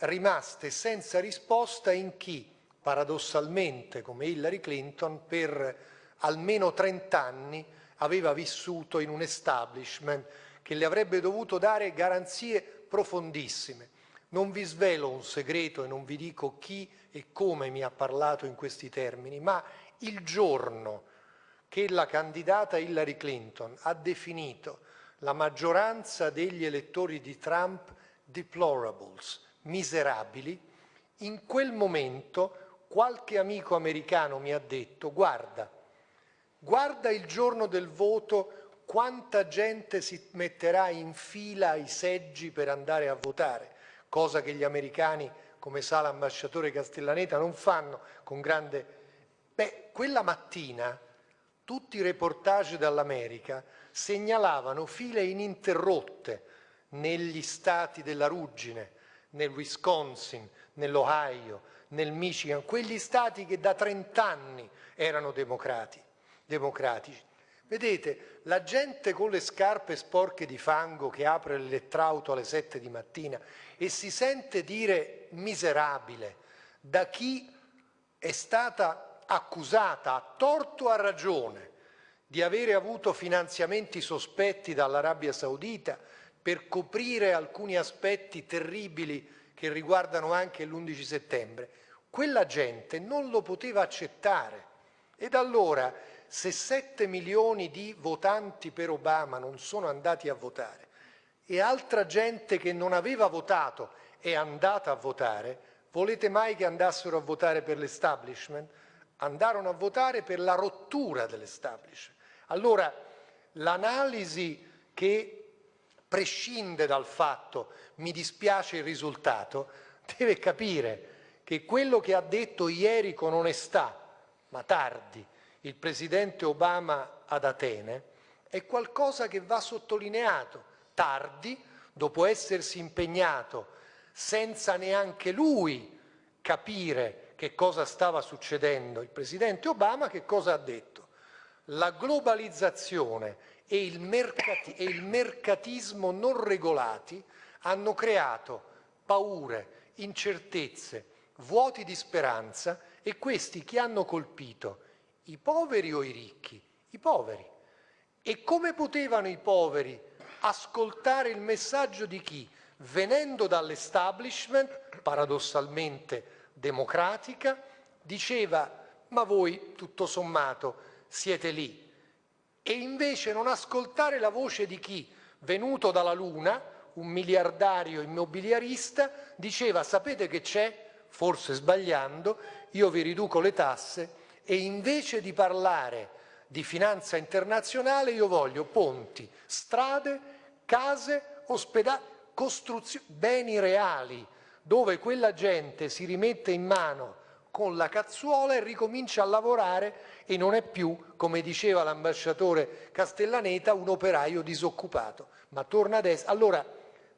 rimaste senza risposta in chi, paradossalmente come Hillary Clinton, per almeno 30 anni aveva vissuto in un establishment che le avrebbe dovuto dare garanzie profondissime. Non vi svelo un segreto e non vi dico chi e come mi ha parlato in questi termini, ma il giorno che la candidata Hillary Clinton ha definito la maggioranza degli elettori di Trump deplorables, miserabili, in quel momento qualche amico americano mi ha detto guarda, guarda il giorno del voto quanta gente si metterà in fila ai seggi per andare a votare cosa che gli americani, come sa l'ambasciatore Castellaneta, non fanno con grande... Beh, quella mattina tutti i reportage dall'America segnalavano file ininterrotte negli stati della ruggine, nel Wisconsin, nell'Ohio, nel Michigan, quegli stati che da 30 anni erano democratici. Vedete, la gente con le scarpe sporche di fango che apre l'elettrauto alle 7 di mattina e si sente dire miserabile da chi è stata accusata a torto o a ragione di avere avuto finanziamenti sospetti dall'Arabia Saudita per coprire alcuni aspetti terribili che riguardano anche l'11 settembre, quella gente non lo poteva accettare. Ed allora, se 7 milioni di votanti per Obama non sono andati a votare, e altra gente che non aveva votato è andata a votare, volete mai che andassero a votare per l'establishment? Andarono a votare per la rottura dell'establishment. Allora, l'analisi che prescinde dal fatto mi dispiace il risultato, deve capire che quello che ha detto ieri con onestà, ma tardi, il Presidente Obama ad Atene, è qualcosa che va sottolineato tardi, dopo essersi impegnato senza neanche lui capire che cosa stava succedendo il Presidente Obama, che cosa ha detto? La globalizzazione e il, mercati e il mercatismo non regolati hanno creato paure, incertezze, vuoti di speranza e questi chi hanno colpito? I poveri o i ricchi? I poveri. E come potevano i poveri ascoltare il messaggio di chi? Venendo dall'establishment, paradossalmente democratica, diceva ma voi tutto sommato siete lì. E invece non ascoltare la voce di chi, venuto dalla Luna, un miliardario immobiliarista, diceva sapete che c'è? Forse sbagliando, io vi riduco le tasse e invece di parlare di finanza internazionale io voglio ponti, strade, case, ospedali, costruzioni, beni reali, dove quella gente si rimette in mano con la cazzuola e ricomincia a lavorare e non è più, come diceva l'ambasciatore Castellaneta, un operaio disoccupato, ma torna ad essere. Allora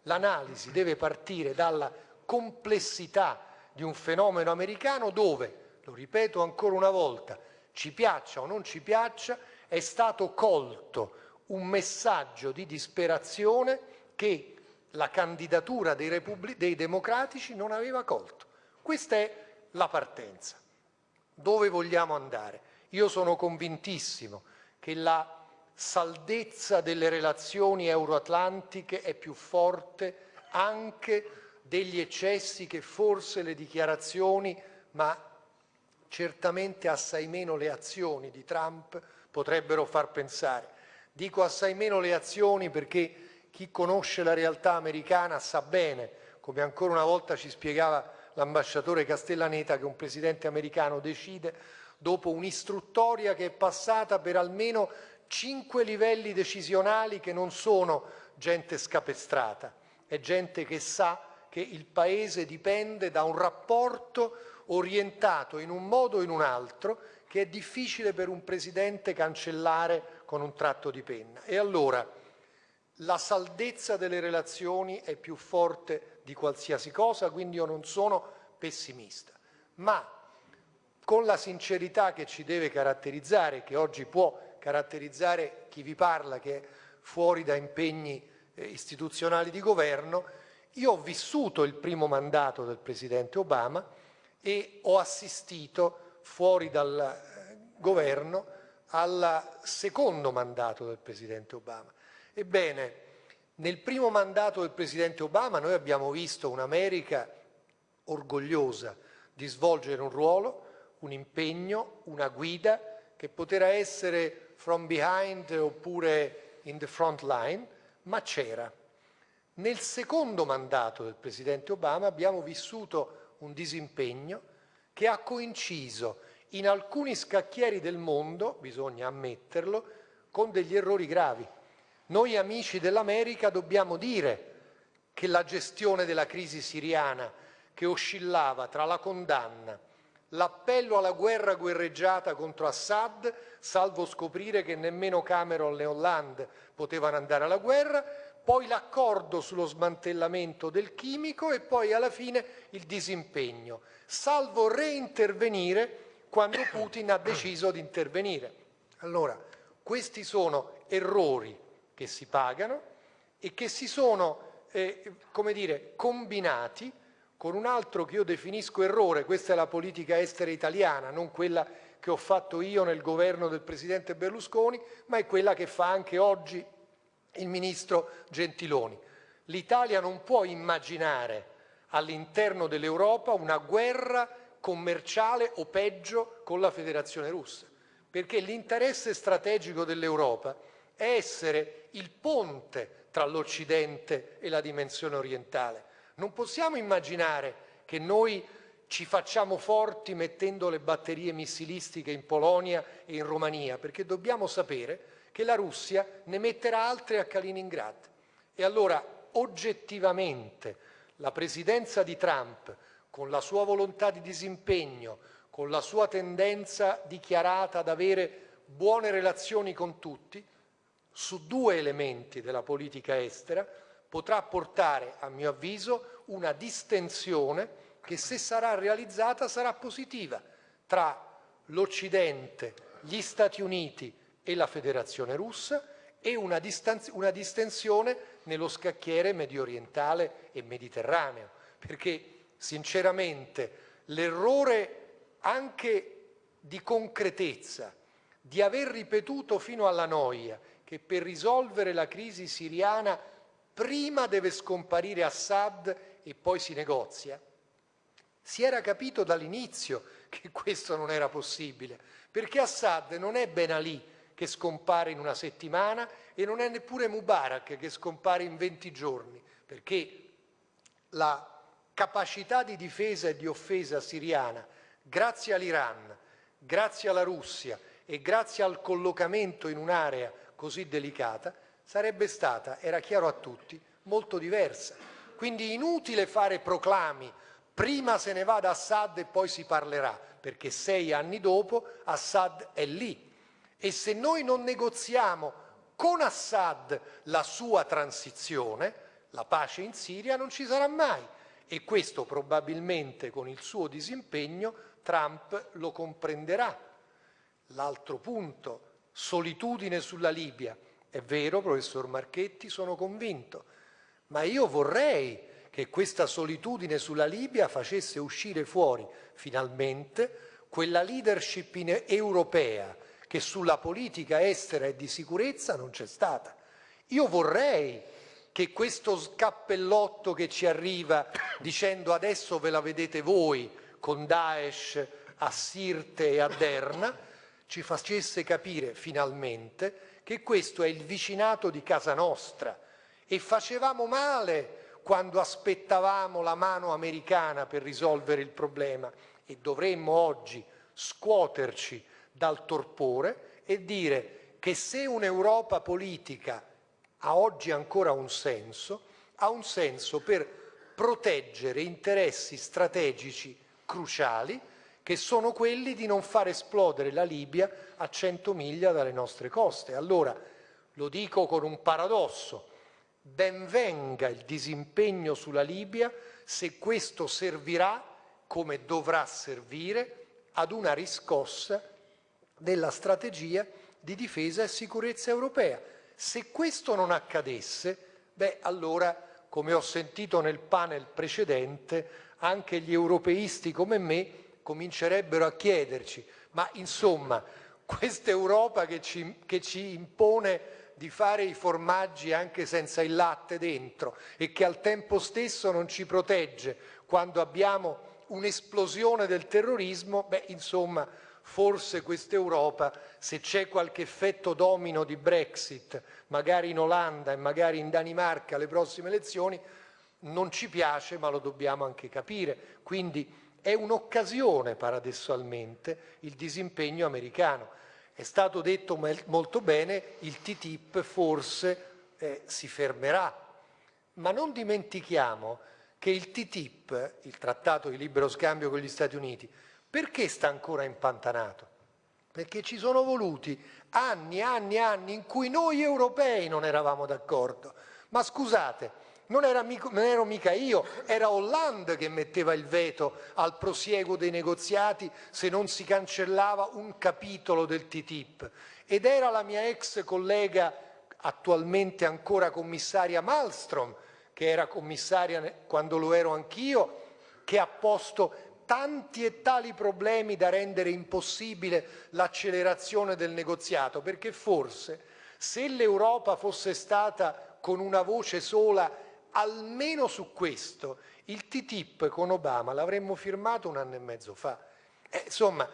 l'analisi deve partire dalla complessità di un fenomeno americano dove lo ripeto ancora una volta, ci piaccia o non ci piaccia, è stato colto un messaggio di disperazione che la candidatura dei, dei democratici non aveva colto. Questa è la partenza. Dove vogliamo andare? Io sono convintissimo che la saldezza delle relazioni euroatlantiche è più forte anche degli eccessi che forse le dichiarazioni, ma certamente assai meno le azioni di Trump potrebbero far pensare. Dico assai meno le azioni perché chi conosce la realtà americana sa bene, come ancora una volta ci spiegava l'ambasciatore Castellaneta, che un presidente americano decide dopo un'istruttoria che è passata per almeno cinque livelli decisionali che non sono gente scapestrata, è gente che sa che il Paese dipende da un rapporto orientato in un modo o in un altro che è difficile per un Presidente cancellare con un tratto di penna. E allora la saldezza delle relazioni è più forte di qualsiasi cosa, quindi io non sono pessimista, ma con la sincerità che ci deve caratterizzare, che oggi può caratterizzare chi vi parla, che è fuori da impegni eh, istituzionali di governo, io ho vissuto il primo mandato del Presidente Obama, e ho assistito fuori dal eh, governo al secondo mandato del Presidente Obama. Ebbene, nel primo mandato del Presidente Obama noi abbiamo visto un'America orgogliosa di svolgere un ruolo, un impegno, una guida che potrà essere from behind oppure in the front line, ma c'era. Nel secondo mandato del Presidente Obama abbiamo vissuto un disimpegno che ha coinciso in alcuni scacchieri del mondo, bisogna ammetterlo, con degli errori gravi. Noi amici dell'America dobbiamo dire che la gestione della crisi siriana, che oscillava tra la condanna, l'appello alla guerra guerreggiata contro Assad, salvo scoprire che nemmeno Cameron e Hollande potevano andare alla guerra, poi l'accordo sullo smantellamento del chimico e poi alla fine il disimpegno, salvo reintervenire quando Putin ha deciso di intervenire. Allora, questi sono errori che si pagano e che si sono, eh, come dire, combinati con un altro che io definisco errore, questa è la politica estera italiana, non quella che ho fatto io nel governo del Presidente Berlusconi, ma è quella che fa anche oggi il ministro Gentiloni. L'Italia non può immaginare all'interno dell'Europa una guerra commerciale o peggio con la Federazione russa, perché l'interesse strategico dell'Europa è essere il ponte tra l'Occidente e la dimensione orientale. Non possiamo immaginare che noi ci facciamo forti mettendo le batterie missilistiche in Polonia e in Romania, perché dobbiamo sapere che la Russia ne metterà altre a Kaliningrad. E allora oggettivamente la presidenza di Trump, con la sua volontà di disimpegno, con la sua tendenza dichiarata ad avere buone relazioni con tutti, su due elementi della politica estera potrà portare, a mio avviso, una distensione che se sarà realizzata sarà positiva tra l'Occidente, gli Stati Uniti e la Federazione russa e una, una distensione nello scacchiere medio orientale e mediterraneo, perché sinceramente l'errore anche di concretezza, di aver ripetuto fino alla noia che per risolvere la crisi siriana prima deve scomparire Assad e poi si negozia, si era capito dall'inizio che questo non era possibile, perché Assad non è Ben Ali che scompare in una settimana e non è neppure Mubarak che scompare in 20 giorni, perché la capacità di difesa e di offesa siriana, grazie all'Iran, grazie alla Russia e grazie al collocamento in un'area così delicata, sarebbe stata, era chiaro a tutti, molto diversa. Quindi inutile fare proclami, prima se ne va da Assad e poi si parlerà, perché sei anni dopo Assad è lì. E se noi non negoziamo con Assad la sua transizione, la pace in Siria non ci sarà mai. E questo probabilmente con il suo disimpegno Trump lo comprenderà. L'altro punto, solitudine sulla Libia. È vero, professor Marchetti, sono convinto, ma io vorrei che questa solitudine sulla Libia facesse uscire fuori finalmente quella leadership europea che sulla politica estera e di sicurezza non c'è stata. Io vorrei che questo scappellotto che ci arriva dicendo adesso ve la vedete voi con Daesh a Sirte e a Derna, ci facesse capire finalmente che questo è il vicinato di casa nostra. E facevamo male quando aspettavamo la mano americana per risolvere il problema. E dovremmo oggi scuoterci dal torpore e dire che se un'Europa politica ha oggi ancora un senso, ha un senso per proteggere interessi strategici cruciali che sono quelli di non far esplodere la Libia a 100 miglia dalle nostre coste. Allora, lo dico con un paradosso, ben venga il disimpegno sulla Libia se questo servirà, come dovrà servire, ad una riscossa della strategia di difesa e sicurezza europea. Se questo non accadesse, beh, allora, come ho sentito nel panel precedente, anche gli europeisti come me comincerebbero a chiederci, ma insomma, questa Europa che ci, che ci impone di fare i formaggi anche senza il latte dentro e che al tempo stesso non ci protegge quando abbiamo un'esplosione del terrorismo, beh, insomma, forse questa Europa, se c'è qualche effetto domino di Brexit, magari in Olanda e magari in Danimarca alle prossime elezioni, non ci piace ma lo dobbiamo anche capire. Quindi è un'occasione paradossalmente il disimpegno americano. È stato detto molto bene, il TTIP forse eh, si fermerà, ma non dimentichiamo che il TTIP, il trattato di libero scambio con gli Stati Uniti, perché sta ancora impantanato? Perché ci sono voluti anni, anni, anni in cui noi europei non eravamo d'accordo. Ma scusate, non, era non ero mica io, era Hollande che metteva il veto al prosieguo dei negoziati se non si cancellava un capitolo del TTIP. Ed era la mia ex collega, attualmente ancora commissaria Malmström, che era commissaria quando lo ero anch'io, che ha posto tanti e tali problemi da rendere impossibile l'accelerazione del negoziato, perché forse se l'Europa fosse stata con una voce sola almeno su questo, il TTIP con Obama l'avremmo firmato un anno e mezzo fa. Eh, insomma,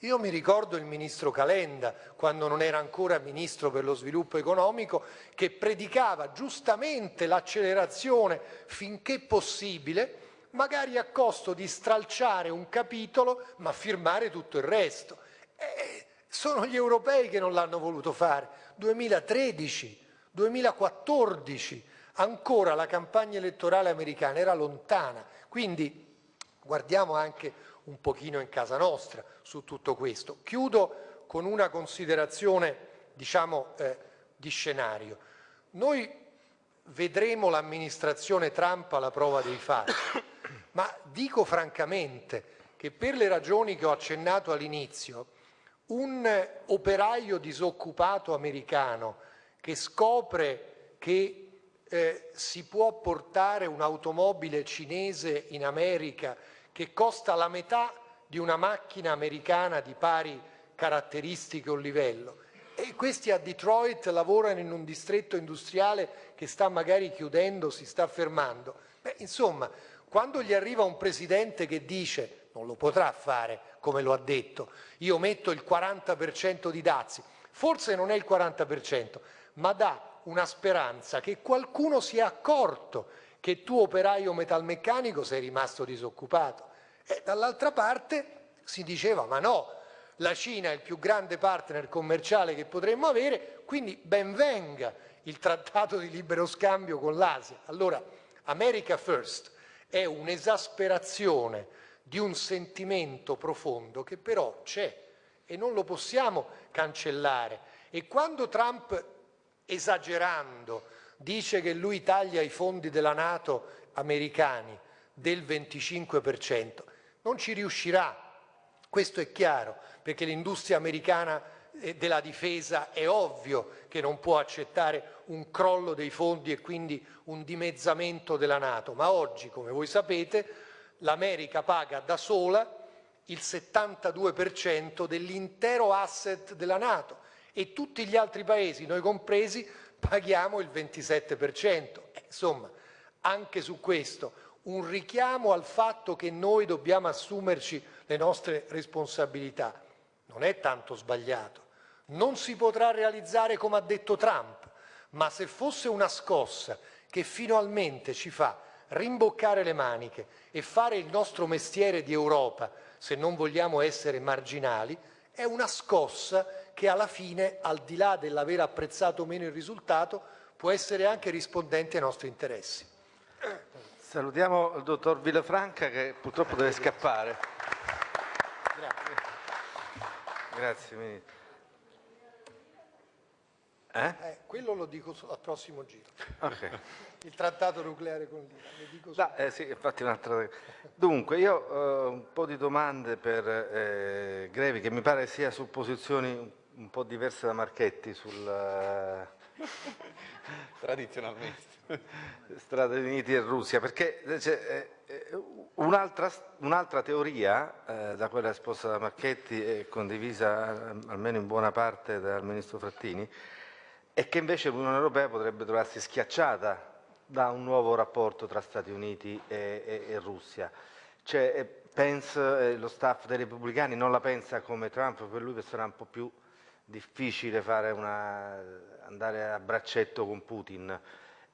io mi ricordo il ministro Calenda, quando non era ancora ministro per lo sviluppo economico, che predicava giustamente l'accelerazione finché possibile, magari a costo di stralciare un capitolo ma firmare tutto il resto. Eh, sono gli europei che non l'hanno voluto fare. 2013, 2014, ancora la campagna elettorale americana era lontana. Quindi guardiamo anche un pochino in casa nostra su tutto questo. Chiudo con una considerazione diciamo, eh, di scenario. Noi vedremo l'amministrazione Trump alla prova dei fatti ma dico francamente che per le ragioni che ho accennato all'inizio, un operaio disoccupato americano che scopre che eh, si può portare un'automobile cinese in America che costa la metà di una macchina americana di pari caratteristiche o livello e questi a Detroit lavorano in un distretto industriale che sta magari chiudendo, si sta fermando. Beh, insomma, quando gli arriva un presidente che dice, non lo potrà fare come lo ha detto, io metto il 40% di dazi, forse non è il 40%, ma dà una speranza che qualcuno si è accorto che tu operaio metalmeccanico sei rimasto disoccupato. E dall'altra parte si diceva ma no, la Cina è il più grande partner commerciale che potremmo avere, quindi ben venga il trattato di libero scambio con l'Asia. Allora, America First è un'esasperazione di un sentimento profondo che però c'è e non lo possiamo cancellare. E quando Trump, esagerando, dice che lui taglia i fondi della Nato americani del 25%, non ci riuscirà, questo è chiaro, perché l'industria americana eh, della difesa è ovvio che non può accettare un crollo dei fondi e quindi un dimezzamento della Nato, ma oggi, come voi sapete, l'America paga da sola il 72% dell'intero asset della Nato e tutti gli altri paesi, noi compresi, paghiamo il 27%. Eh, insomma, anche su questo un richiamo al fatto che noi dobbiamo assumerci le nostre responsabilità. Non è tanto sbagliato. Non si potrà realizzare come ha detto Trump, ma se fosse una scossa che finalmente ci fa rimboccare le maniche e fare il nostro mestiere di Europa, se non vogliamo essere marginali, è una scossa che alla fine, al di là dell'aver apprezzato o meno il risultato, può essere anche rispondente ai nostri interessi. Salutiamo il dottor Villafranca che purtroppo deve scappare. Grazie. Grazie Ministro. Eh? Eh, quello lo dico al prossimo giro. Okay. Il trattato nucleare con l'Iran. Eh, sì, infatti un'altra... Dunque, io ho eh, un po' di domande per eh, Grevi, che mi pare sia su posizioni un po' diverse da Marchetti sul... Eh, Tradizionalmente. Stati Uniti e Russia, perché cioè, un'altra, un teoria, da quella esposta da Marchetti e condivisa almeno in buona parte dal Ministro Frattini, e che invece l'Unione Europea potrebbe trovarsi schiacciata da un nuovo rapporto tra Stati Uniti e, e, e Russia. Cioè, eh, pensa, eh, lo staff dei repubblicani non la pensa come Trump, per lui sarà un po' più difficile una, andare a braccetto con Putin,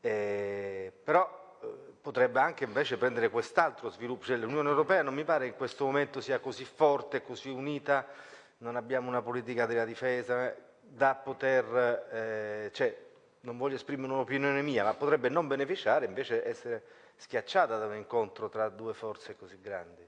eh, però eh, potrebbe anche invece prendere quest'altro sviluppo, cioè l'Unione Europea non mi pare in questo momento sia così forte, così unita, non abbiamo una politica della difesa, da poter, cioè, non voglio esprimere un'opinione mia, ma potrebbe non beneficiare invece essere schiacciata da un incontro tra due forze così grandi.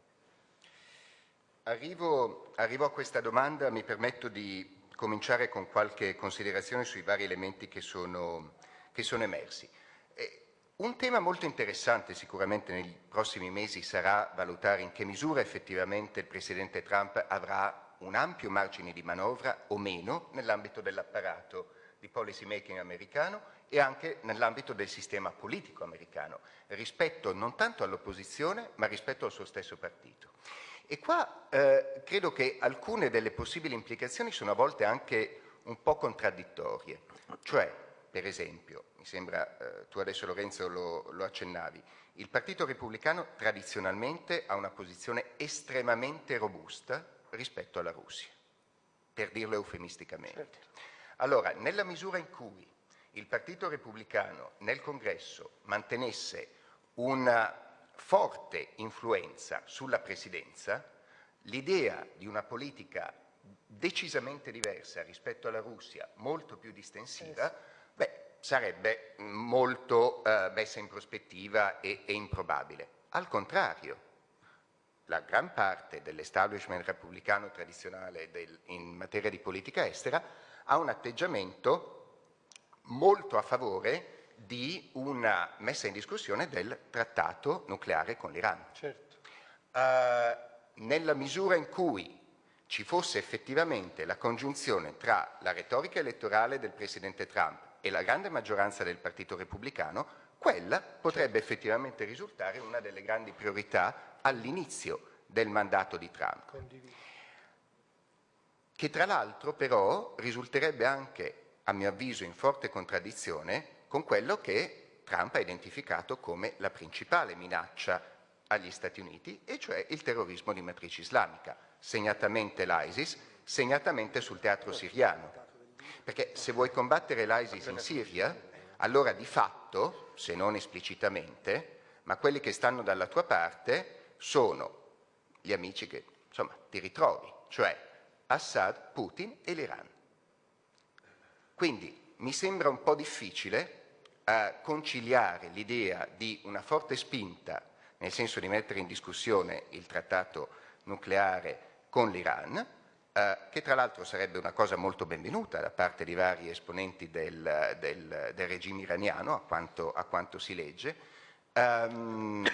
Arrivo, arrivo a questa domanda, mi permetto di cominciare con qualche considerazione sui vari elementi che sono, che sono emersi. Eh, un tema molto interessante sicuramente nei prossimi mesi sarà valutare in che misura effettivamente il Presidente Trump avrà un ampio margine di manovra o meno nell'ambito dell'apparato di policy making americano e anche nell'ambito del sistema politico americano, rispetto non tanto all'opposizione ma rispetto al suo stesso partito. E qua eh, credo che alcune delle possibili implicazioni sono a volte anche un po' contraddittorie, cioè per esempio, mi sembra, eh, tu adesso Lorenzo lo, lo accennavi, il Partito Repubblicano tradizionalmente ha una posizione estremamente robusta rispetto alla Russia, per dirlo eufemisticamente. Certo. Allora, nella misura in cui il Partito Repubblicano nel Congresso mantenesse una forte influenza sulla Presidenza, l'idea di una politica decisamente diversa rispetto alla Russia, molto più distensiva, eh beh, sarebbe molto eh, messa in prospettiva e, e improbabile. Al contrario, la gran parte dell'establishment repubblicano tradizionale del, in materia di politica estera ha un atteggiamento molto a favore di una messa in discussione del trattato nucleare con l'Iran. Certo. eh, nella misura in cui ci fosse effettivamente la congiunzione tra la retorica elettorale del Presidente Trump e la grande maggioranza del Partito Repubblicano, quella potrebbe effettivamente risultare una delle grandi priorità all'inizio del mandato di Trump. Che tra l'altro però risulterebbe anche, a mio avviso, in forte contraddizione con quello che Trump ha identificato come la principale minaccia agli Stati Uniti, e cioè il terrorismo di matrice islamica, segnatamente l'ISIS, segnatamente sul teatro siriano. Perché se vuoi combattere l'ISIS in Siria, allora di fatto, se non esplicitamente, ma quelli che stanno dalla tua parte sono gli amici che insomma, ti ritrovi, cioè Assad, Putin e l'Iran. Quindi mi sembra un po' difficile eh, conciliare l'idea di una forte spinta nel senso di mettere in discussione il trattato nucleare con l'Iran, eh, che tra l'altro sarebbe una cosa molto benvenuta da parte di vari esponenti del, del, del regime iraniano, a quanto, a quanto si legge, um,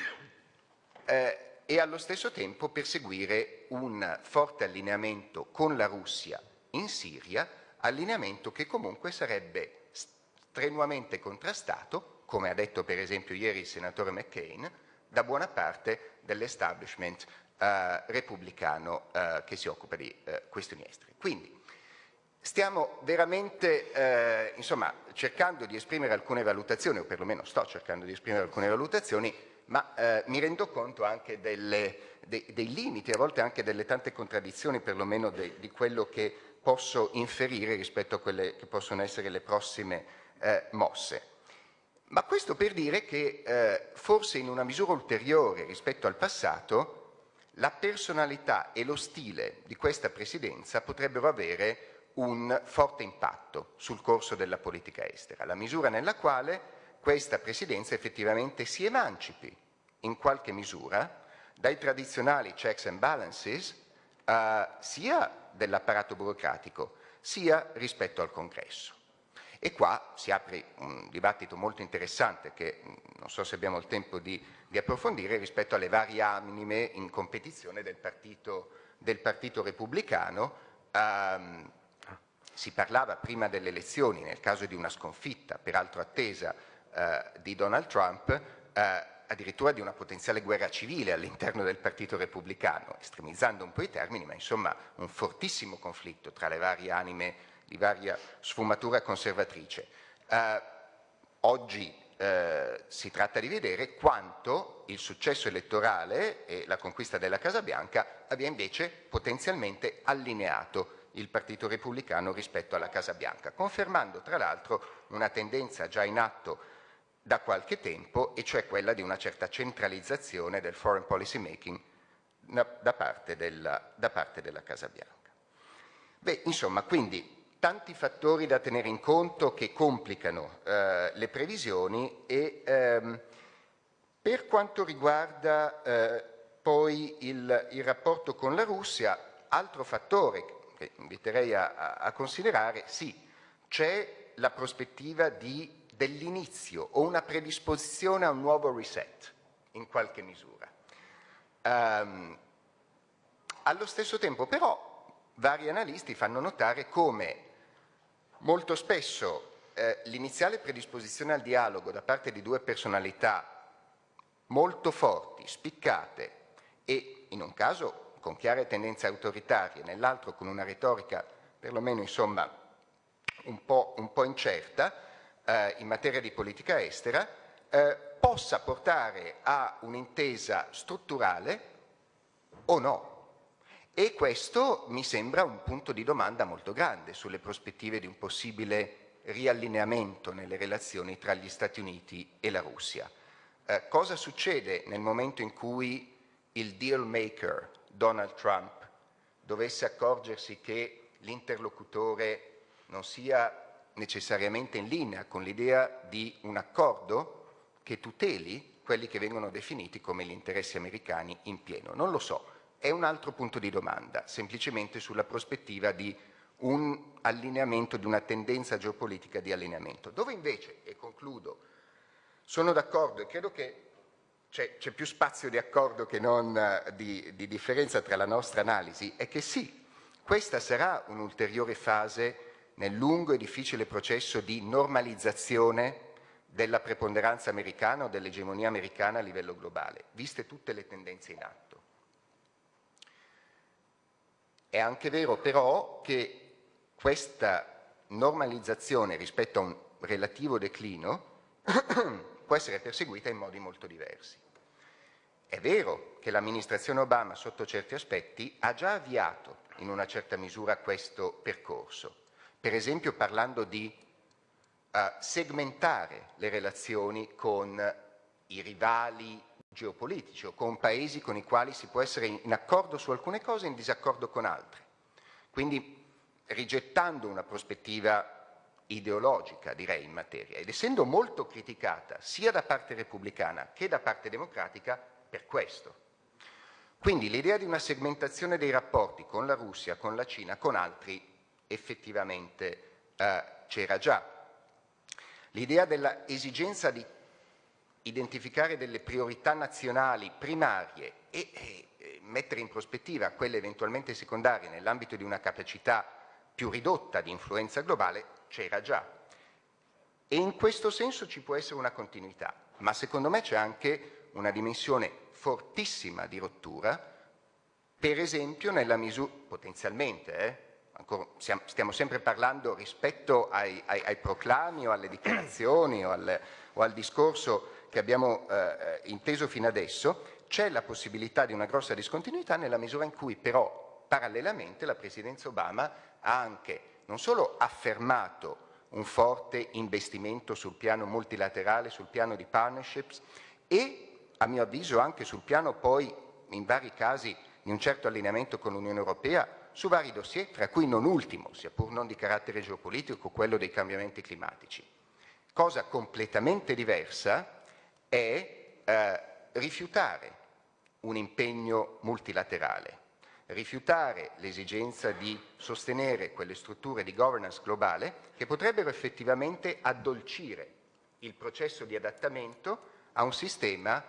eh, e allo stesso tempo perseguire un forte allineamento con la Russia in Siria, allineamento che comunque sarebbe strenuamente contrastato, come ha detto per esempio ieri il senatore McCain, da buona parte dell'establishment eh, repubblicano eh, che si occupa di eh, questioni estere. Quindi stiamo veramente eh, insomma, cercando di esprimere alcune valutazioni, o perlomeno sto cercando di esprimere alcune valutazioni ma eh, mi rendo conto anche delle, dei, dei, limiti, a volte anche delle tante contraddizioni, perlomeno de, di quello che posso inferire rispetto a quelle che possono essere le prossime eh, mosse. Ma questo per dire che eh, forse in una misura ulteriore rispetto al passato la personalità e lo stile di questa presidenza potrebbero avere un forte impatto sul corso della politica estera, la misura nella quale questa Presidenza effettivamente si emancipi in qualche misura dai tradizionali checks and balances eh, sia dell'apparato burocratico sia rispetto al Congresso. E qua si apre un dibattito molto interessante che mm, non so se abbiamo il tempo di, di approfondire rispetto alle varie anime in competizione del Partito, del partito Repubblicano. Um, si parlava prima delle elezioni, nel caso di una sconfitta, peraltro attesa, di Donald Trump, eh, addirittura di una potenziale guerra civile all'interno del Partito Repubblicano, estremizzando un po' i termini, ma insomma un fortissimo conflitto tra le varie anime di varia sfumatura conservatrice. Eh, oggi eh, si tratta di vedere quanto il successo elettorale e la conquista della Casa Bianca abbia invece potenzialmente allineato il Partito Repubblicano rispetto alla Casa Bianca, confermando tra l'altro una tendenza già in atto da qualche tempo, e cioè quella di una certa centralizzazione del foreign policy making da parte della, da parte della Casa Bianca. Beh, insomma, quindi tanti fattori da tenere in conto che complicano eh, le previsioni e ehm, per quanto riguarda eh, poi il, il, rapporto con la Russia, altro fattore che inviterei a, a considerare, sì, c'è la prospettiva di dell'inizio o una predisposizione a un nuovo reset, in qualche misura. Um, allo stesso tempo però vari analisti fanno notare come molto spesso eh, l'iniziale predisposizione al dialogo da parte di due personalità molto forti, spiccate e in un caso con chiare tendenze autoritarie, nell'altro con una retorica perlomeno insomma un po', un po incerta, eh, in materia di politica estera eh, possa portare a un'intesa strutturale o no. E questo mi sembra un punto di domanda molto grande sulle prospettive di un possibile riallineamento nelle relazioni tra gli Stati Uniti e la Russia. Eh, cosa succede nel momento in cui il deal maker Donald Trump dovesse accorgersi che l'interlocutore non sia necessariamente in linea con l'idea di un accordo che tuteli quelli che vengono definiti come gli interessi americani in pieno. Non lo so, è un altro punto di domanda, semplicemente sulla prospettiva di un allineamento, di una tendenza geopolitica di allineamento. Dove invece, e concludo, sono d'accordo e credo che c'è, più spazio di accordo che non uh, di, di differenza tra la nostra analisi, è che sì, questa sarà un'ulteriore fase nel lungo e difficile processo di normalizzazione della preponderanza americana o dell'egemonia americana a livello globale, viste tutte le tendenze in atto. È anche vero però che questa normalizzazione rispetto a un relativo declino può essere perseguita in modi molto diversi. È vero che l'amministrazione Obama sotto certi aspetti ha già avviato in una certa misura questo percorso, per esempio parlando di uh, segmentare le relazioni con i rivali geopolitici o con paesi con i quali si può essere in accordo su alcune cose e in disaccordo con altre. Quindi rigettando una prospettiva ideologica, direi, in materia, ed essendo molto criticata sia da parte repubblicana che da parte democratica per questo. Quindi l'idea di una segmentazione dei rapporti con la Russia, con la Cina, con altri, effettivamente eh, c'era già. L'idea dell'esigenza di identificare delle priorità nazionali primarie e, e mettere in prospettiva quelle eventualmente secondarie nell'ambito di una capacità più ridotta di influenza globale c'era già. E in questo senso ci può essere una continuità, ma secondo me c'è anche una dimensione fortissima di rottura, per esempio nella misura, potenzialmente, eh, stiamo sempre parlando rispetto ai, ai, ai, proclami o alle dichiarazioni o al, o al discorso che abbiamo eh, inteso fino adesso, c'è la possibilità di una grossa discontinuità nella misura in cui però parallelamente la Presidenza Obama ha anche non solo affermato un forte investimento sul piano multilaterale, sul piano di partnerships e a mio avviso anche sul piano poi in vari casi di un certo allineamento con l'Unione Europea su vari dossier, tra cui non ultimo, sia pur non di carattere geopolitico, quello dei cambiamenti climatici. Cosa completamente diversa è eh, rifiutare un impegno multilaterale rifiutare l'esigenza di sostenere quelle strutture di governance globale che potrebbero effettivamente addolcire il processo di adattamento a un sistema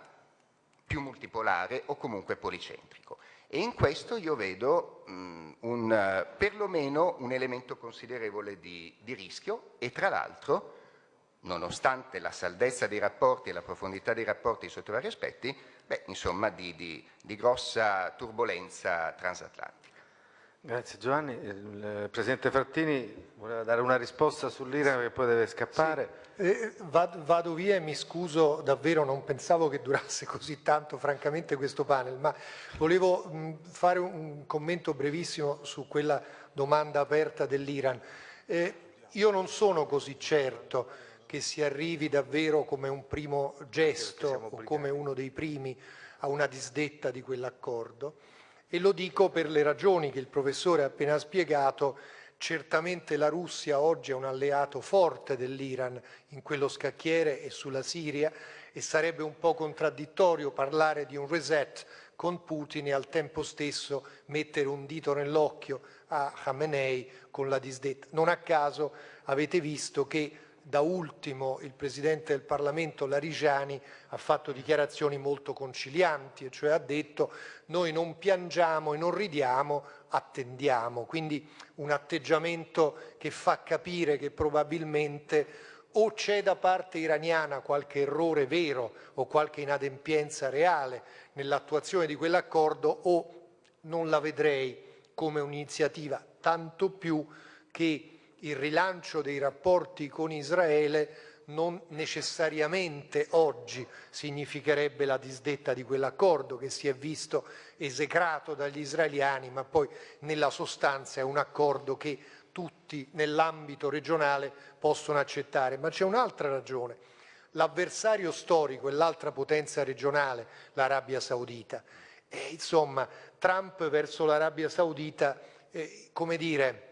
più multipolare o comunque policentrico. E in questo io vedo mh, un, perlomeno un elemento considerevole di, di rischio e tra l'altro, nonostante la saldezza dei rapporti e la profondità dei rapporti sotto vari aspetti, beh, insomma, di, di, di grossa turbolenza transatlantica. Grazie Giovanni. Il Presidente Frattini voleva dare una risposta sull'Iran che poi deve scappare. Sì. Eh, vado via e mi scuso davvero, non pensavo che durasse così tanto francamente questo panel, ma volevo mh, fare un commento brevissimo su quella domanda aperta dell'Iran. Eh, io non sono così certo che si arrivi davvero come un primo gesto o come uno dei primi a una disdetta di quell'accordo e lo dico per le ragioni che il professore ha appena spiegato Certamente la Russia oggi è un alleato forte dell'Iran in quello scacchiere e sulla Siria e sarebbe un po' contraddittorio parlare di un reset con Putin e al tempo stesso mettere un dito nell'occhio a Khamenei con la disdetta. Non a caso avete visto che da ultimo il Presidente del Parlamento Larigiani ha fatto dichiarazioni molto concilianti, e cioè ha detto noi non piangiamo e non ridiamo, attendiamo. Quindi un atteggiamento che fa capire che probabilmente o c'è da parte iraniana qualche errore vero o qualche inadempienza reale nell'attuazione di quell'accordo o non la vedrei come un'iniziativa, tanto più che il rilancio dei rapporti con Israele non necessariamente oggi significherebbe la disdetta di quell'accordo che si è visto esecrato dagli israeliani, ma poi nella sostanza è un accordo che tutti nell'ambito regionale possono accettare. Ma c'è un'altra ragione. L'avversario storico è l'altra potenza regionale, l'Arabia Saudita. E, insomma, Trump verso l'Arabia Saudita, eh, come dire,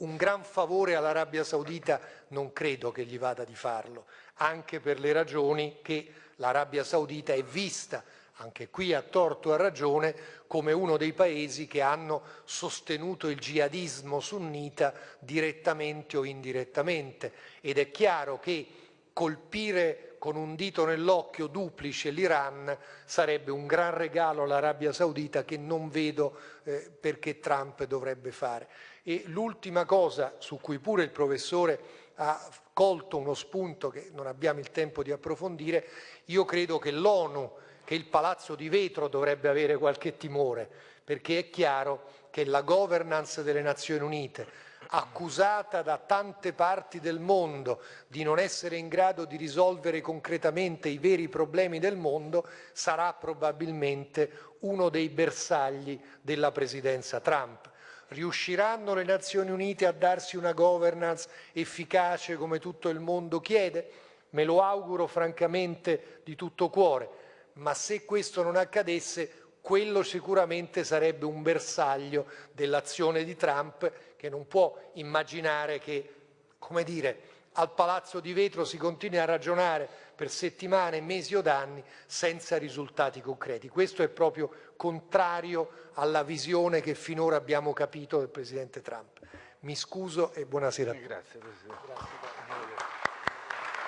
un gran favore all'Arabia Saudita non credo che gli vada di farlo, anche per le ragioni che l'Arabia Saudita è vista, anche qui a torto a ragione, come uno dei paesi che hanno sostenuto il jihadismo sunnita direttamente o indirettamente ed è chiaro che colpire con un dito nell'occhio duplice l'Iran sarebbe un gran regalo all'Arabia Saudita che non vedo eh, perché Trump dovrebbe fare. E l'ultima cosa su cui pure il professore ha colto uno spunto che non abbiamo il tempo di approfondire, io credo che l'ONU, che il Palazzo di Vetro dovrebbe avere qualche timore, perché è chiaro che la governance delle Nazioni Unite, accusata da tante parti del mondo di non essere in grado di risolvere concretamente i veri problemi del mondo, sarà probabilmente uno dei bersagli della presidenza Trump. Riusciranno le Nazioni Unite a darsi una governance efficace come tutto il mondo chiede? Me lo auguro francamente di tutto cuore, ma se questo non accadesse quello sicuramente sarebbe un bersaglio dell'azione di Trump che non può immaginare che, come dire, al palazzo di vetro si continui a ragionare per settimane, mesi o anni senza risultati concreti. Questo è proprio contrario alla visione che finora abbiamo capito del Presidente Trump. Mi scuso e buonasera. Grazie Presidente. Grazie.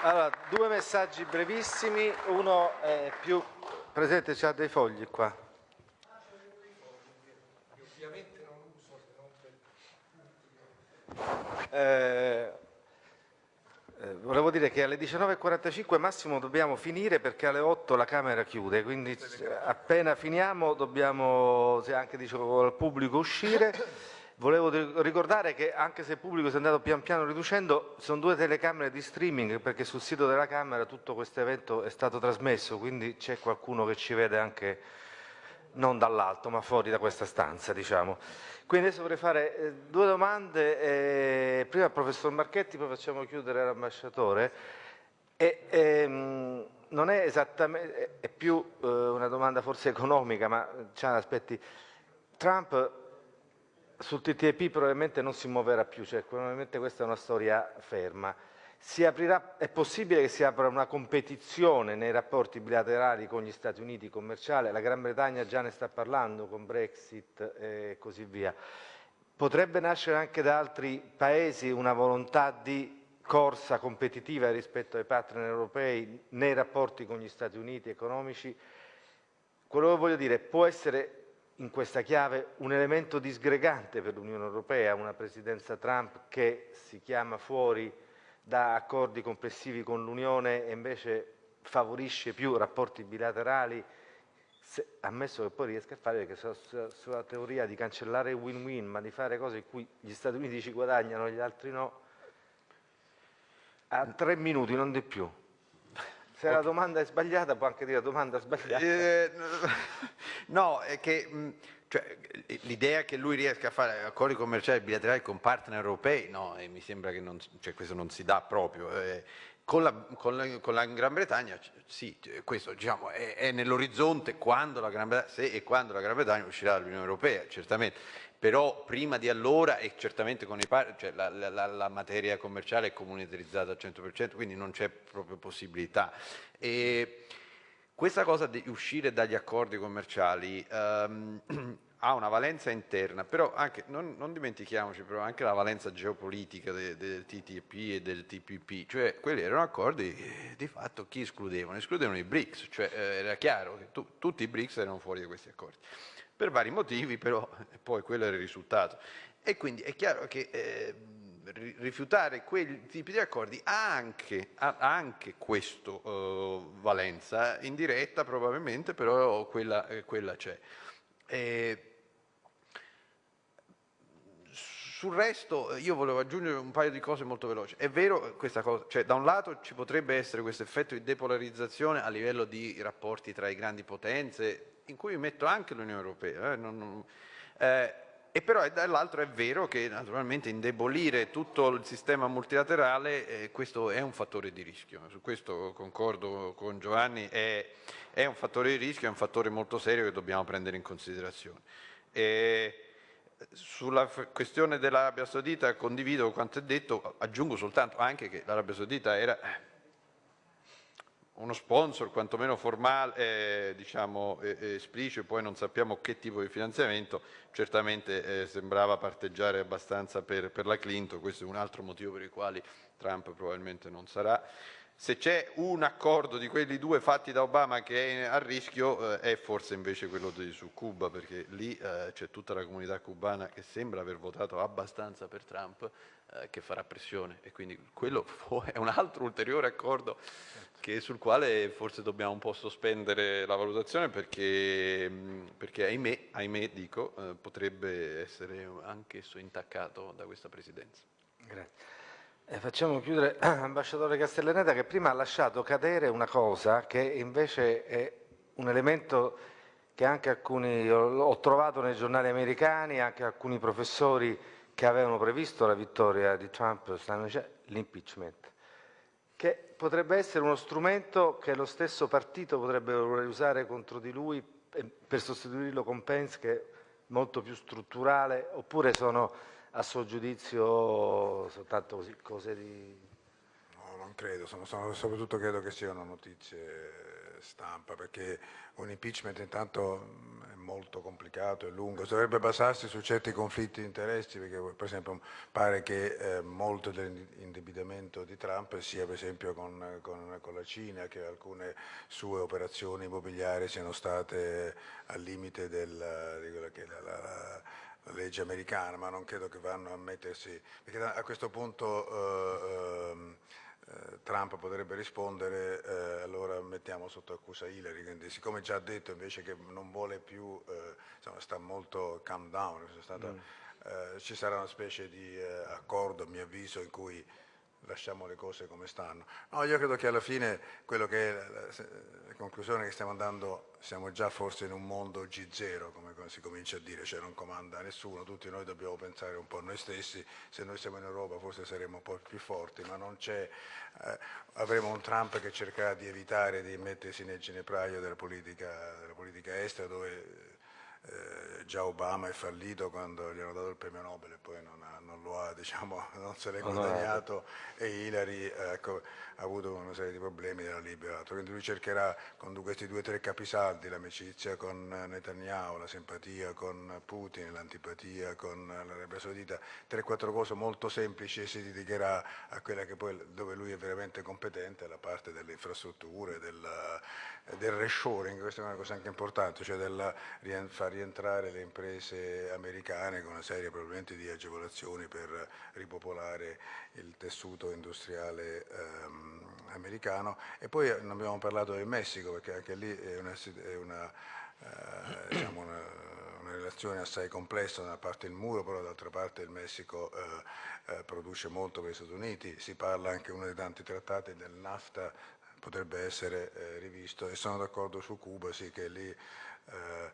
Allora, due messaggi brevissimi, uno è più... Presidente, c'ha dei fogli qua. Eh, eh, volevo dire che alle 19.45 massimo dobbiamo finire perché alle 8 la Camera chiude, quindi appena finiamo dobbiamo, se anche dicevo al pubblico, uscire. Volevo ricordare che anche se il pubblico si è andato pian piano riducendo, sono due telecamere di streaming perché sul sito della Camera tutto questo evento è stato trasmesso, quindi c'è qualcuno che ci vede anche non dall'alto ma fuori da questa stanza. Diciamo. Quindi adesso vorrei fare eh, due domande, eh, prima al professor Marchetti, poi facciamo chiudere l'ambasciatore. Ehm, non è esattamente, è più eh, una domanda forse economica, ma c'ha aspetti. Trump sul TTIP probabilmente non si muoverà più, cioè probabilmente questa è una storia ferma. Aprirà, è possibile che si apra una competizione nei rapporti bilaterali con gli Stati Uniti commerciali, la Gran Bretagna già ne sta parlando con Brexit e così via. Potrebbe nascere anche da altri paesi una volontà di corsa competitiva rispetto ai partner europei nei rapporti con gli Stati Uniti economici. Quello che voglio dire può essere in questa chiave un elemento disgregante per l'Unione Europea, una presidenza Trump che si chiama fuori da accordi complessivi con l'Unione e invece favorisce più rapporti bilaterali, se, ammesso che poi riesca a fare, perché sulla, sulla teoria di cancellare win-win, ma di fare cose in cui gli Stati Uniti ci guadagnano e gli altri no, a tre minuti, non di più. Se okay. la domanda è sbagliata, può anche dire domanda sbagliata. Eh, no, è che cioè, l'idea che lui riesca a fare accordi commerciali bilaterali con partner europei, no, mi sembra che non, cioè, questo non si dà proprio. Eh, con, la, con, la, con, la, Gran Bretagna, sì, questo diciamo, è, è nell'orizzonte se e quando la Gran Bretagna uscirà dall'Unione Europea, certamente. Però prima di allora, e certamente con i partner, cioè la, la, materia commerciale è comunitarizzata al 100%, quindi non c'è proprio possibilità. E, questa cosa di uscire dagli accordi commerciali um, ha una valenza interna, però anche, non, non, dimentichiamoci però anche la valenza geopolitica del, del TTP e del TPP, cioè quelli erano accordi che di fatto chi escludevano? Escludevano i BRICS, cioè eh, era chiaro che tu, tutti i BRICS erano fuori da questi accordi, per vari motivi però poi quello era il risultato. E quindi è chiaro che eh, rifiutare quei tipi di accordi ha anche, ha anche questa uh, valenza, indiretta probabilmente, però quella, eh, quella c'è. sul resto io volevo aggiungere un paio di cose molto veloci. È vero questa cosa, cioè da un lato ci potrebbe essere questo effetto di depolarizzazione a livello di rapporti tra le grandi potenze, in cui metto anche l'Unione Europea, eh, non, non, eh, e però dall'altro è vero che naturalmente indebolire tutto il sistema multilaterale eh, questo è un fattore di rischio, su questo concordo con Giovanni, è, è, un fattore di rischio, è un fattore molto serio che dobbiamo prendere in considerazione. E sulla questione dell'Arabia Saudita condivido quanto è detto, aggiungo soltanto anche che l'Arabia Saudita era uno sponsor quantomeno formale, eh, diciamo eh, esplicito, poi non sappiamo che tipo di finanziamento, certamente eh, sembrava parteggiare abbastanza per, per, la Clinton, questo è un altro motivo per il quale Trump probabilmente non sarà. se c'è un accordo di quelli due fatti da Obama che è a rischio eh, è forse invece quello di, su Cuba perché lì eh, c'è tutta la comunità cubana che sembra aver votato abbastanza per Trump eh, che farà pressione e quindi quello è un altro ulteriore accordo sul quale forse dobbiamo un po' sospendere la valutazione perché, perché ahimè, ahimè dico, eh, potrebbe essere anch'esso intaccato da questa presidenza. Grazie. Eh, facciamo chiudere, ambasciatore Castellaneta, che prima ha lasciato cadere una cosa che invece è un elemento che anche alcuni, ho trovato nei giornali americani, anche alcuni professori che avevano previsto la vittoria di Trump, l'impeachment, che potrebbe essere uno strumento che lo stesso partito potrebbe usare contro di lui per sostituirlo con Pence, che è molto più strutturale, oppure sono a suo giudizio soltanto così, cose di... No, non credo, sono, sono, soprattutto credo che siano notizie stampa, perché un impeachment intanto molto complicato e lungo, dovrebbe basarsi su certi conflitti di interessi, perché per esempio pare che eh, molto dell'indebitamento di Trump sia per esempio con, con, con, la Cina, che alcune sue operazioni immobiliari siano state al limite del, di quella che la, la la legge americana, ma non credo che vanno a mettersi, perché a questo punto eh, ehm, eh, Trump potrebbe rispondere eh, allora mettiamo sotto accusa Hillary, quindi siccome già ha detto invece che non vuole più, eh, insomma, sta molto calm down, stata, mm. Eh, ci sarà una specie di eh, accordo a mio avviso in cui lasciamo le cose come stanno. No, io credo che alla fine quello che è la, la conclusione che stiamo andando, siamo già forse in un mondo G0, come si comincia a dire, cioè non comanda nessuno, tutti noi dobbiamo pensare un po' a noi stessi, se noi siamo in Europa forse saremo un po' più forti, ma non c'è, eh, avremo un Trump che cercherà di evitare di mettersi nel ginepraio della politica, della politica estera dove eh, già Obama è fallito quando gli hanno dato il premio Nobel e poi non, ha, non lo ha, diciamo, non se l'è guadagnato. E Hillary ecco, ha avuto una serie di problemi e l'ha liberato. Quindi lui cercherà con questi due o tre capisaldi, l'amicizia con Netanyahu, la simpatia con Putin, l'antipatia con l'Arabia Saudita, tre o quattro cose molto semplici e si dedicherà a quella che poi dove lui è veramente competente, la parte delle infrastrutture, del, del reshoring, questa è una cosa anche importante, cioè del far rientrare le imprese americane con una serie probabilmente di agevolazioni per ripopolare il tessuto industriale ehm, americano. E poi non abbiamo parlato del Messico perché anche lì è una, è una, eh, diciamo una, una relazione assai complessa, da una parte il muro, però dall'altra parte il Messico eh, eh, produce molto per gli Stati Uniti, si parla anche uno dei tanti trattati del NAFTA potrebbe essere eh, rivisto. E sono d'accordo su Cuba, sì che lì eh,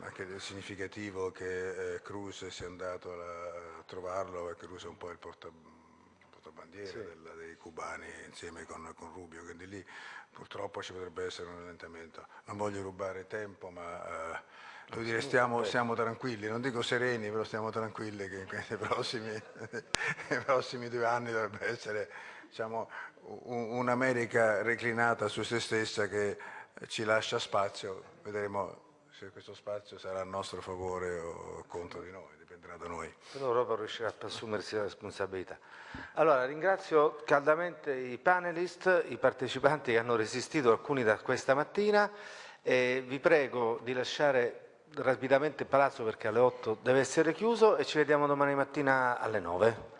anche è significativo che eh, Cruz sia andato a, trovarlo, perché Cruz è un po' il porta, portabandiera sì. del, dei cubani insieme con, con, Rubio, quindi lì purtroppo ci potrebbe essere un allentamento. Non voglio rubare tempo, ma eh, devo dire stiamo, siamo tranquilli, non dico sereni, però stiamo tranquilli che questi prossimi, nei prossimi due anni dovrebbe essere diciamo, un'America reclinata su se stessa che ci lascia spazio, vedremo se questo spazio sarà a nostro favore o contro di noi, dipenderà da noi. L'Europa riuscirà a assumersi la responsabilità. Allora ringrazio caldamente i panelist, i partecipanti che hanno resistito, alcuni da questa mattina, e vi prego di lasciare rapidamente il palazzo perché alle 8 deve essere chiuso e ci vediamo domani mattina alle 9.